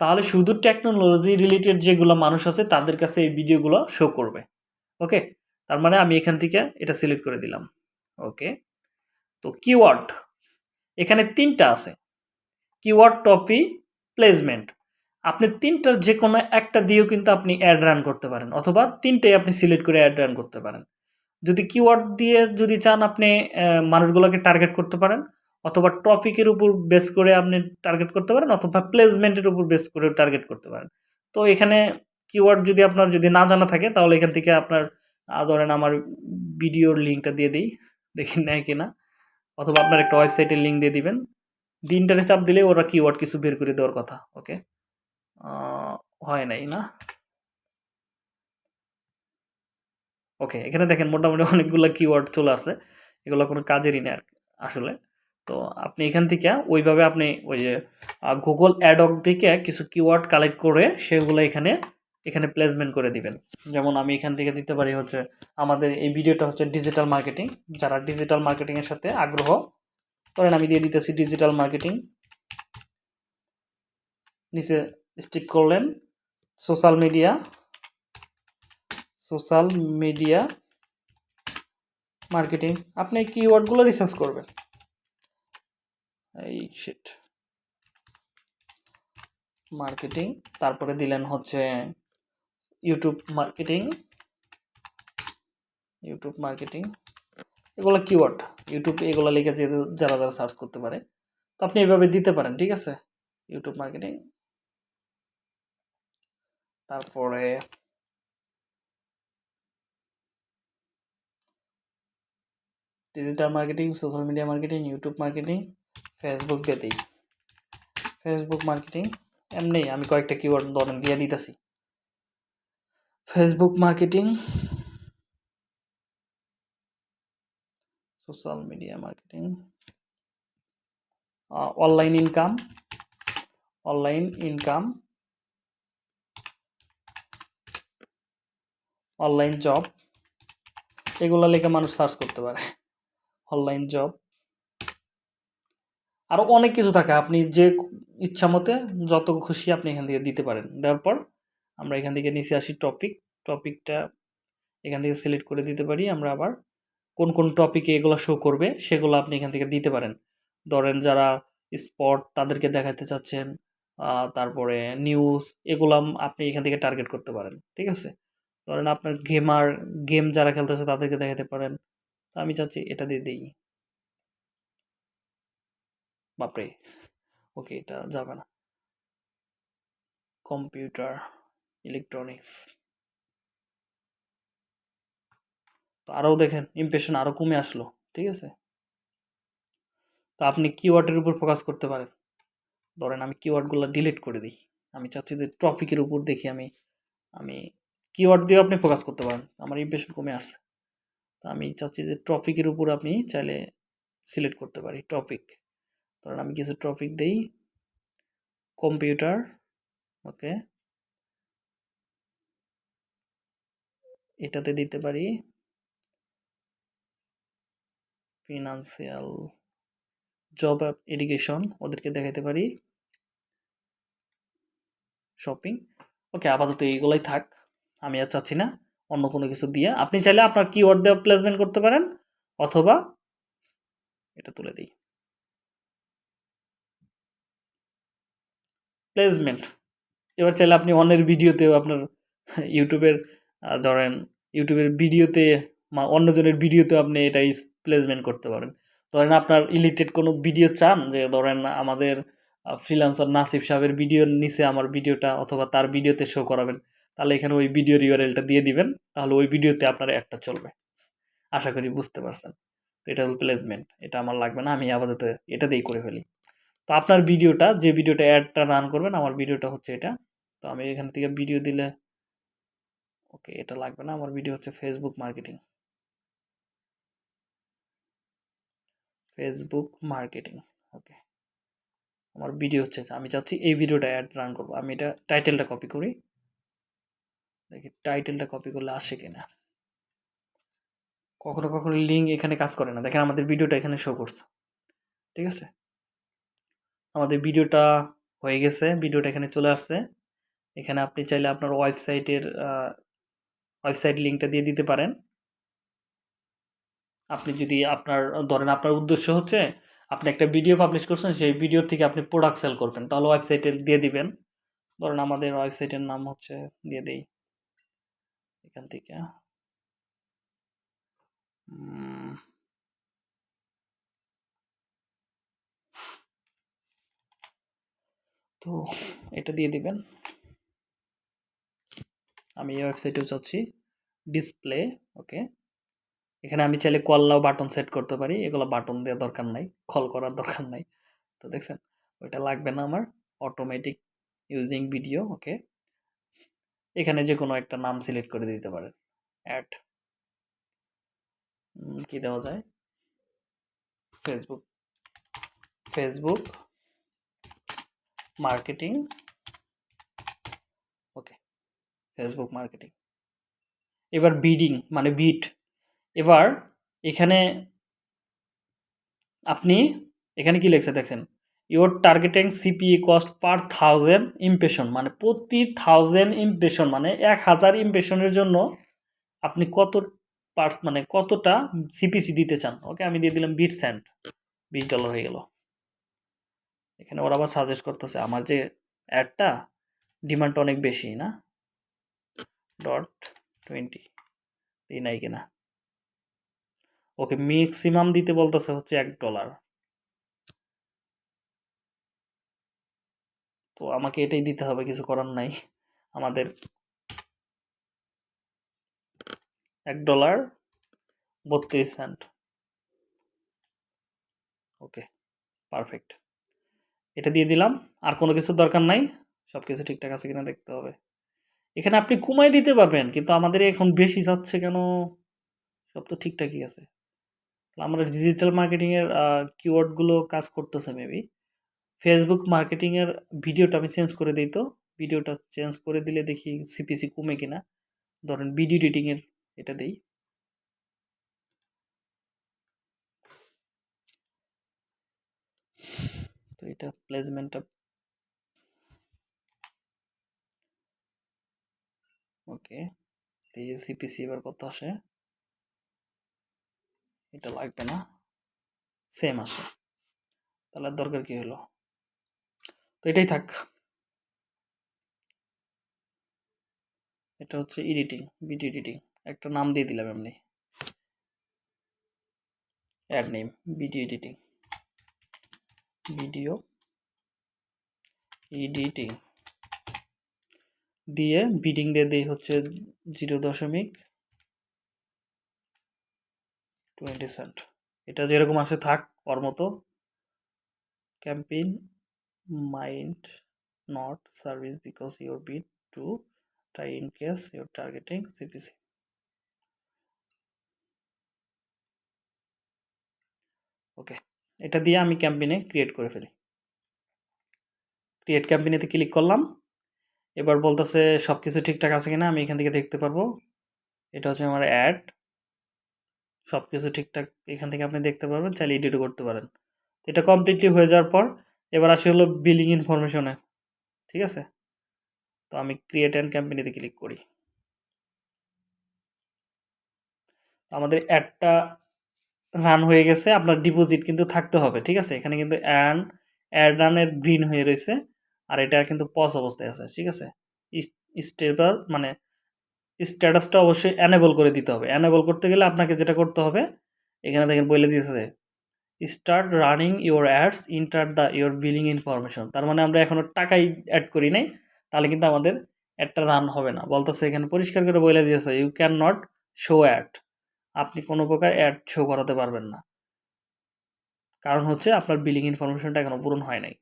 তাহলে শুধু টেকনোলজি রিলেটেড যেগুলো মানুষ আছে, তাদের কাছে এই ভিডিওগুলো শো করবে ওকে তার মানে আমি এখান থেকে এটা সিলেক্ট করে দিলাম ওকে তো কিওয়ার্ড এখানে তিনটা আছে কিওয়ার্ড টপি প্লেসমেন্ট আপনি তিনটার যে কোনো একটা দিয়েও কিন্তু আপনি অ্যাড রান করতে পারেন, অথবা তিনটেই আপনি সিলেক্ট করে অ্যাড রান করতে পারেন। যদি কিওয়ার্ড দিয়ে যদি চান আপনি মানুষগুলোকে টার্গেট করতে পারেন, অথবা টপিকের উপর বেস করে আপনি টার্গেট করতে পারেন, অথবা প্লেসমেন্টের উপর বেস করে টার্গেট করতে পারেন। তো এখানে কিওয়ার্ড যদি আপনার যদি না জানা থাকে, তাহলে এখান থেকে আপনার ধরেন আমার ভিডিওর লিঙ্কটা দিয়ে দিই, দেখি নেয় কিনা। অথবা আপনার একটা ওয়েবসাইটের লিঙ্ক দিয়ে দিবেন। দিনটারে চাপ দিলে ওরা কিওয়ার্ড কিছু বের করে দেওয়ার কথা ওকে হয় নাই, না? ওকে এখানে দেখেন মোটামুটি অনেকগুলো কিওয়ার্ড চলে আসে এগুলো কোনো কাজেরই না আর আসলে। তো আপনি এখান থেকে ওইভাবে আপনি ওই যে গুগল অ্যাডক থেকে কিছু কিওয়ার্ড কালেক্ট করে সেগুলো এখানে এখানে প্লেসমেন্ট করে দিবেন। যেমন আমি এখান থেকে দিতে পারি হচ্ছে, আমাদের এই ভিডিওটা হচ্ছে ডিজিটাল মার্কেটিং যারা ডিজিটাল মার্কেটিংয়ের সাথে আগ্রহ, ধরেন আমি দিয়ে দিতেছি ডিজিটাল মার্কেটিং নিচে স্টিক করলেন। Social media social media marketing আপনি কিওয়ার্ডগুলো রিসার্চ করবেন। এই শিট মার্কেটিং তারপরে দিলেন হচ্ছে ইউটিউব মার্কেটিং ইউটিউব মার্কেটিং এগুলো কিওয়ার্ড ইউটিউব এগুলো লিখে যে যারা যারা সার্চ করতে পারে। তো আপনি এভাবে দিতে পারেন, ঠিক আছে? ইউটিউব মার্কেটিং তারপরে digital marketing social media marketing YouTube marketing Facebook দিয়ে ফেসবুক মার্কেটিং এমনি আমি কয়েকটা কিওয়ার্ড ধরেন দিয়ে দিতেছি। Facebook marketing social media marketing online income online income online job এগুলো লিখে মানুষ সার্চ করতে পারে। অনলাইন জব আরও অনেক কিছু থাকে, আপনি যে ইচ্ছা মতে যত খুশি আপনি এখান থেকে দিতে পারেন। দেওয়ার পর আমরা এখান থেকে নিচে আসি টপিক টপিকটা এখান থেকে সিলেক্ট করে দিতে পারি। আমরা আবার কোন কোন টপিকে এগুলো শো করবে, সেগুলো আপনি এখান থেকে দিতে পারেন। ধরেন যারা স্পট তাদেরকে দেখাতে চাচ্ছেন তারপরে নিউজ এগুলো আপনি এখান থেকে টার্গেট করতে পারেন। ঠিক আছে? ধরেন আপনার গেমার গেম যারা খেলতেছে তাদেরকে দেখাতে পারেন। তো আমি চাচ্ছি এটা দিয়ে দিই। বাপরে, ওকে, এটা যাবে না। কম্পিউটার ইলেকট্রনিক্স তো আরও দেখেন ইমপ্রেশন আরও কমে আসলো, ঠিক আছে? তো আপনি কিওয়ার্ডের উপর ফোকাস করতে পারেন। ধরেন আমি কিওয়ার্ডগুলো ডিলিট করে দিই। আমি চাচ্ছি যে টপিকের উপর দেখি আমি আমি কিওয়ার্ড দিয়ে আপনি ফোকাস করতে পারেন। আমার ইমপ্রেশন কমে আসছে। তো আমি চাচ্ছি যে টপিকের উপর আপনি চাইলে সিলেক্ট করতে পারি টপিক ধরেন আমি কিছু টপিক দেই। কম্পিউটার ওকে এটাতে দিতে পারি। ফিনান্সিয়াল জব এডুকেশন ওদেরকে দেখাতে পারি। শপিং ওকে আপাতত এইগুলোই থাক। আমি আর চাচ্ছি না অন্য কোনো কিছু দিয়ে। আপনি চাইলে আপনার কিওয়ার্ড দিয়ে প্লেসমেন্ট করতে পারেন, অথবা এটা তুলে দিই। প্লেসমেন্ট এবার চাইলে আপনি অন্যের ভিডিওতেও আপনার ইউটিউবের ধরেন ইউটিউবের ভিডিওতে অন্যজনের ভিডিওতে আপনি এটাই প্লেসমেন্ট করতে পারেন। ধরেন আপনার রিলেটেড কোনো ভিডিও চান, যে ধরেন আমাদের ফ্রিলান্সার নাসিফ সাহেবের ভিডিওর নিচে আমার ভিডিওটা অথবা তার ভিডিওতে শো করাবেন। তাহলে এখানে ওই ভিডিওর ইউআরএলটা দিয়ে দিবেন, তাহলে ওই ভিডিওতে আপনার একটা চলবে। আশা করি বুঝতে পারছেন। তো এটা হল প্লেসমেন্ট এটা আমার লাগবে না, আমি আপাতত এটা দিয়েই করে ফেলি। তো আপনার ভিডিওটা যে ভিডিওটা অ্যাডটা রান করবেন, আমার ভিডিওটা হচ্ছে এটা। তো আমি এখান থেকে ভিডিও দিলে ওকে এটা লাগবে না, আমার ভিডিও হচ্ছে Facebook marketing Facebook marketing okay আমার ভিডিও হচ্ছে, আমি চাচ্ছি এই ভিডিওটা অ্যাড রান করব। আমি এটা টাইটেলটা কপি করি। দেখি টাইটেলটা কপি করলে আসে কিনা। কখনো কখনো লিঙ্ক এখানে কাজ করে না। দেখেন আমাদের ভিডিওটা এখানে শো করছে। ঠিক আছে? আমাদের ভিডিওটা হয়ে গেছে। ভিডিওটা এখানে চলে আসছে। এখানে আপনি চাইলে আপনার ওয়েবসাইটের ওয়েবসাইট লিঙ্কটা দিয়ে দিতে পারেন। আপনি যদি আপনার, ধরেন আপনার উদ্দেশ্য হচ্ছে, আপনি একটা ভিডিও পাবলিশ করছেন, সেই ভিডিও থেকে আপনি প্রোডাক্ট সেল করবেন। তাহলে ওয়েবসাইটে দিয়ে দিবেন। ধরেন আমাদের ওয়েবসাইটের নাম হচ্ছে, দিয়ে দেই। এখান থেকে। তো এটা দিয়ে দিবেন। আমি এই ওয়েবসাইটেও চাচ্ছি ডিসপ্লে, ওকে। এখানে আমি চাইলে কল নাও বাটন সেট করতে পারি। এগুলো বাটন দেওয়ার দরকার নাই কল করার দরকার নাই। তো দেখছেন, ওইটা লাগবে না আমার। Automatic using video okay. এখানে যে কোনো একটা নাম সিলেক্ট করে দিতে পারেন। অ্যাড কি দেওয়া যায়? Facebook. Facebook. Marketing. Okay. Facebook marketing. এবার বিডিং মানে বিট। এবার এখানে আপনি, এখানে কি লেখছে দেখেন? Your targeting CPA cost per thousand impression মানে প্রতি থাউজেন্ড ইমপ্রেশন মানে এক হাজার ইমপ্রেশনের জন্য আপনি কত পার্স মানে কতটা সিপিসি দিতে চান? ওকে আমি দিয়ে দিলাম বিট স্যান্ড বিশ ডলার হয়ে গেল। এখানে ওরা আবার সাজেস্ট করতেছে, আমার যে অ্যাডটা ডিমান্ড অনেক বেশি, না? ডট টোয়েন্টি এই নাই কিনা। ওকে ম্যাক্সিমাম দিতে বলতেছে হচ্ছে এক ডলার তো আমাকে এটাই দিতে হবে, কিছু করার নাই। আমাদের এক ডলার বত্রিশ সেন্ট ওকে পারফেক্ট এটা দিয়ে দিলাম, আর কোনো কিছু দরকার নাই সব কিছু ঠিকঠাক আছে কিনা দেখতে হবে। এখানে আপনি কমাই দিতে পারবেন, কিন্তু আমাদের এখন বেশি যাচ্ছে কেন? সব তো ঠিকঠাকই আছে। তাহলে আমরা ডিজিটাল মার্কেটিংয়ের কিওয়ার্ডগুলো কাজ করতেছে মেবি ফেসবুক মার্কেটিংয়ের ভিডিওটা আমি চেঞ্জ করে দিই তো। ভিডিওটা চেঞ্জ করে দিলে দেখি সিপিসি কমে কিনা। ধরেন ভিডিও এডিটিংয়ের এটা দিই। তো এটা প্লেসমেন্টটা ওকে এই সিপিসি এবার কত আসে? এটা লাগবে না। সেম আসে। তাহলে দরকার কি হলো? তো এটাই থাক। এটা হচ্ছে এডিটিং ভিডিও এডিটিং একটা নাম দিয়ে দিলাম এমনি। Ad name video editing video editing দিয়ে বিডিং দিয়ে দিই হচ্ছে জিরো দশমিক টোয়েন্টি সেন্ট এটা যেরকম আসে থাক, ওর মতো। Campaign mind not service because your bid to try in case your targeting CPC okay এটা দিয়ে আমি ক্যাম্পেইনে ক্রিয়েট করে ফেলি। ক্রিয়েট ক্যাম্পেইনেতে ক্লিক করলাম। এবার বলতেছে সব কিছু ঠিকঠাক আছে কিনা আমি এখান থেকে দেখতে পারব। এটা হচ্ছে আমার অ্যাড সব কিছু ঠিকঠাক এখান থেকে আপনি দেখতে পারবেন, চাইলে এডিটও করতে পারেন। এটা কমপ্লিটলি হয়ে যাওয়ার পর এবার আসি হলো বিলিং ইনফরমেশনে ঠিক আছে? তো আমি ক্রিয়েট অ্যান্ড ক্যাম্পেনিতে ক্লিক করি। আমাদের অ্যাডটা রান হয়ে গেছে, আপনার ডিপোজিট কিন্তু থাকতে হবে, ঠিক আছে? এখানে কিন্তু অ্যান অ্যাড রানের গ্রিন হয়ে রয়েছে, আর এটা কিন্তু পজ অবস্থায় আছে, ঠিক আছে? স্টেবল মানে স্ট্যাটাসটা অবশ্যই অ্যানেবল করে দিতে হবে। অ্যানেবল করতে গেলে আপনাকে যেটা করতে হবে, এখানে দেখেন বলে দিয়েছে start running your ads enter the your billing information তার মানে আমরা এখনও টাকাই অ্যাড করি নাই, তাহলে কিন্তু আমাদের অ্যাডটা রান হবে না। বলতেছে এখানে পরিষ্কার করে বলে দিয়েছে you can not show ad আপনি কোনো প্রকার অ্যাড শো করাতে পারবেন না। কারণ হচ্ছে আপনার বিলিং ইনফরমেশনটা এখনও পূরণ হয় নাই।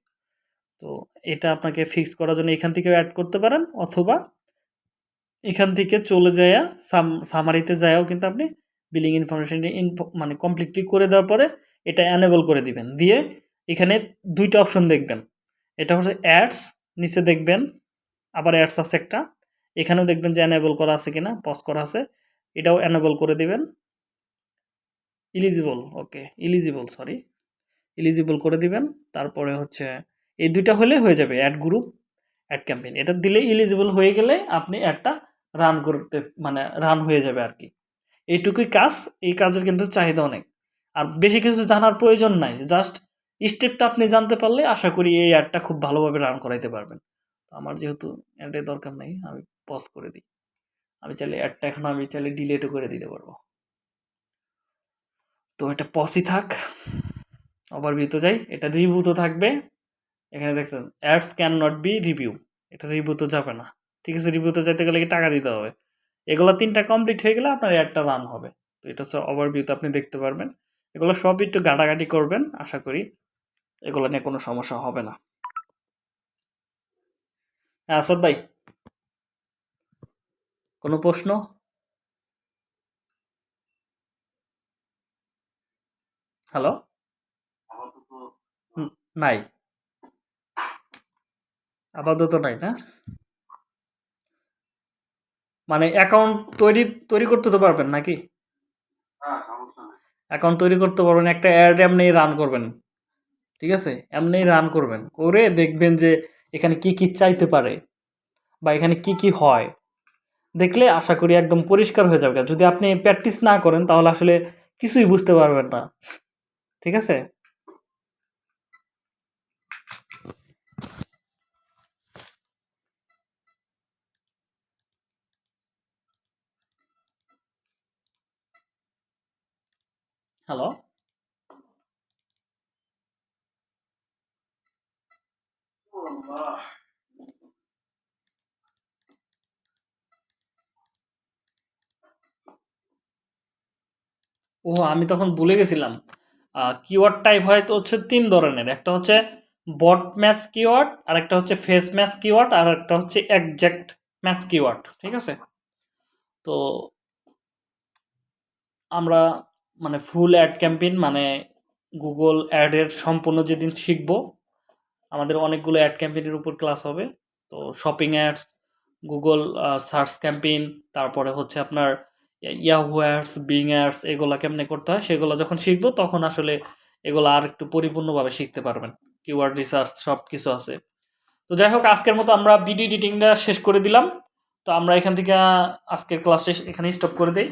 তো এটা আপনাকে ফিক্স করার জন্য এখান থেকেও অ্যাড করতে পারেন, অথবা এখান থেকে চলে যায়া সাম সামারিতে যায়াও কিন্তু আপনি বিলিং ইনফরমেশনটি ইনফো মানে কমপ্লিটলি করে দেওয়ার পরে এটা অ্যানেবল করে দিবেন। দিয়ে এখানে দুইটা অপশন দেখবেন। এটা হচ্ছে অ্যাডস নিচে দেখবেন, আবার অ্যাডস আছে একটা। এখানেও দেখবেন যে অ্যানেবল করা আছে কিনা পজ করা আছে। এটাও অ্যানেবল করে দিবেন। Eligible okay eligible sorry eligible করে দিবেন। তারপরে হচ্ছে, এই দুইটা হলে হয়ে যাবে অ্যাড গ্রুপ অ্যাড ক্যাম্পেইন এটা দিলে ইলিজিবল হয়ে গেলে আপনি একটা রান করতে মানে রান হয়ে যাবে আর কি। এইটুকুই কাজ, এই কাজের কিন্তু চাহিদা অনেক। আর বেশি কিছু জানার প্রয়োজন নাই। জাস্ট স্টেপটা আপনি জানতে পারলে আশা করি এই অ্যাডটা খুব ভালোভাবে রান করাইতে পারবেন। আমার যেহেতু অ্যাডের দরকার নেই, আমি পজ করে দিই। আমি চাইলে অ্যাডটা এখন আমি চাইলে ডিলেটও করে দিতে পারব। তো এটা পসই থাক। ওভারভিউতে যাই। এটা রিভিউ তো থাকবে। এখানে দেখছেন ads can not be review এটা রিভিউ তো যাবে না। ঠিক আছে রিভিউতে যেতে গেলে কি টাকা দিতে হবে? এগুলো তিনটা কমপ্লিট হয়ে গেলে আপনার অ্যাডটা রান হবে। তো এটা হচ্ছে ওভারভিউতে আপনি দেখতে পারবেন। এগুলো সবই একটু গাটাগাটি করবেন, আশা করি। এগুলো নিয়ে কোনো সমস্যা হবে না। হ্যাঁ আসাদ ভাই, কোনো প্রশ্ন? হ্যালো? নাই। আপাতত নাই না? মানে অ্যাকাউন্ট তৈরি তৈরি করতে তো পারবেন নাকি? অ্যাকাউন্ট তৈরি করতে পারবেন, একটা অ্যাড এমনি রান করবেন, ঠিক আছে? এমনি রান করবেন, করে দেখবেন যে এখানে কি কি চাইতে পারে বা এখানে কি কি হয়। দেখলে আশা করি একদম পরিষ্কার হয়ে যাবে। যদি আপনি প্র্যাকটিস না করেন তাহলে আসলে কিছুই বুঝতে পারবেন না, ঠিক আছে? আল্লাহ ও আমি তখন ভুলে গেছিলাম। কিওয়ার্ড টাইপ হয় তো হচ্ছে তিন ধরনের। একটা হচ্ছে বট ম্যাচ কিওয়ার্ড আর একটা হচ্ছে ফেস ম্যাচ কিওয়ার্ড আর একটা হচ্ছে একজ্যাক্ট ম্যাচ কিওয়ার্ড ঠিক আছে? তো আমরা মানে ফুল অ্যাড ক্যাম্পেইন মানে গুগল অ্যাডের সম্পূর্ণ যেদিন শিখব, আমাদের অনেকগুলো অ্যাড ক্যাম্পেইনের উপর ক্লাস হবে। তো shopping ads Google search campaign তারপরে হচ্ছে আপনার ইয়াহু অ্যাডস বিং অ্যাডস এগুলো কেমনে করতে হয় সেগুলো যখন শিখব তখন আসলে এগুলো আর একটু পরিপূর্ণভাবে শিখতে পারবেন। কিওয়ার্ড রিসার্চ সব কিছু আছে। তো যাই হোক, আজকের মতো আমরা ভিডিও এডিটিংটা শেষ করে দিলাম। তো আমরা এখান থেকে আজকের ক্লাস শেষ এখানে স্টপ করে দিই।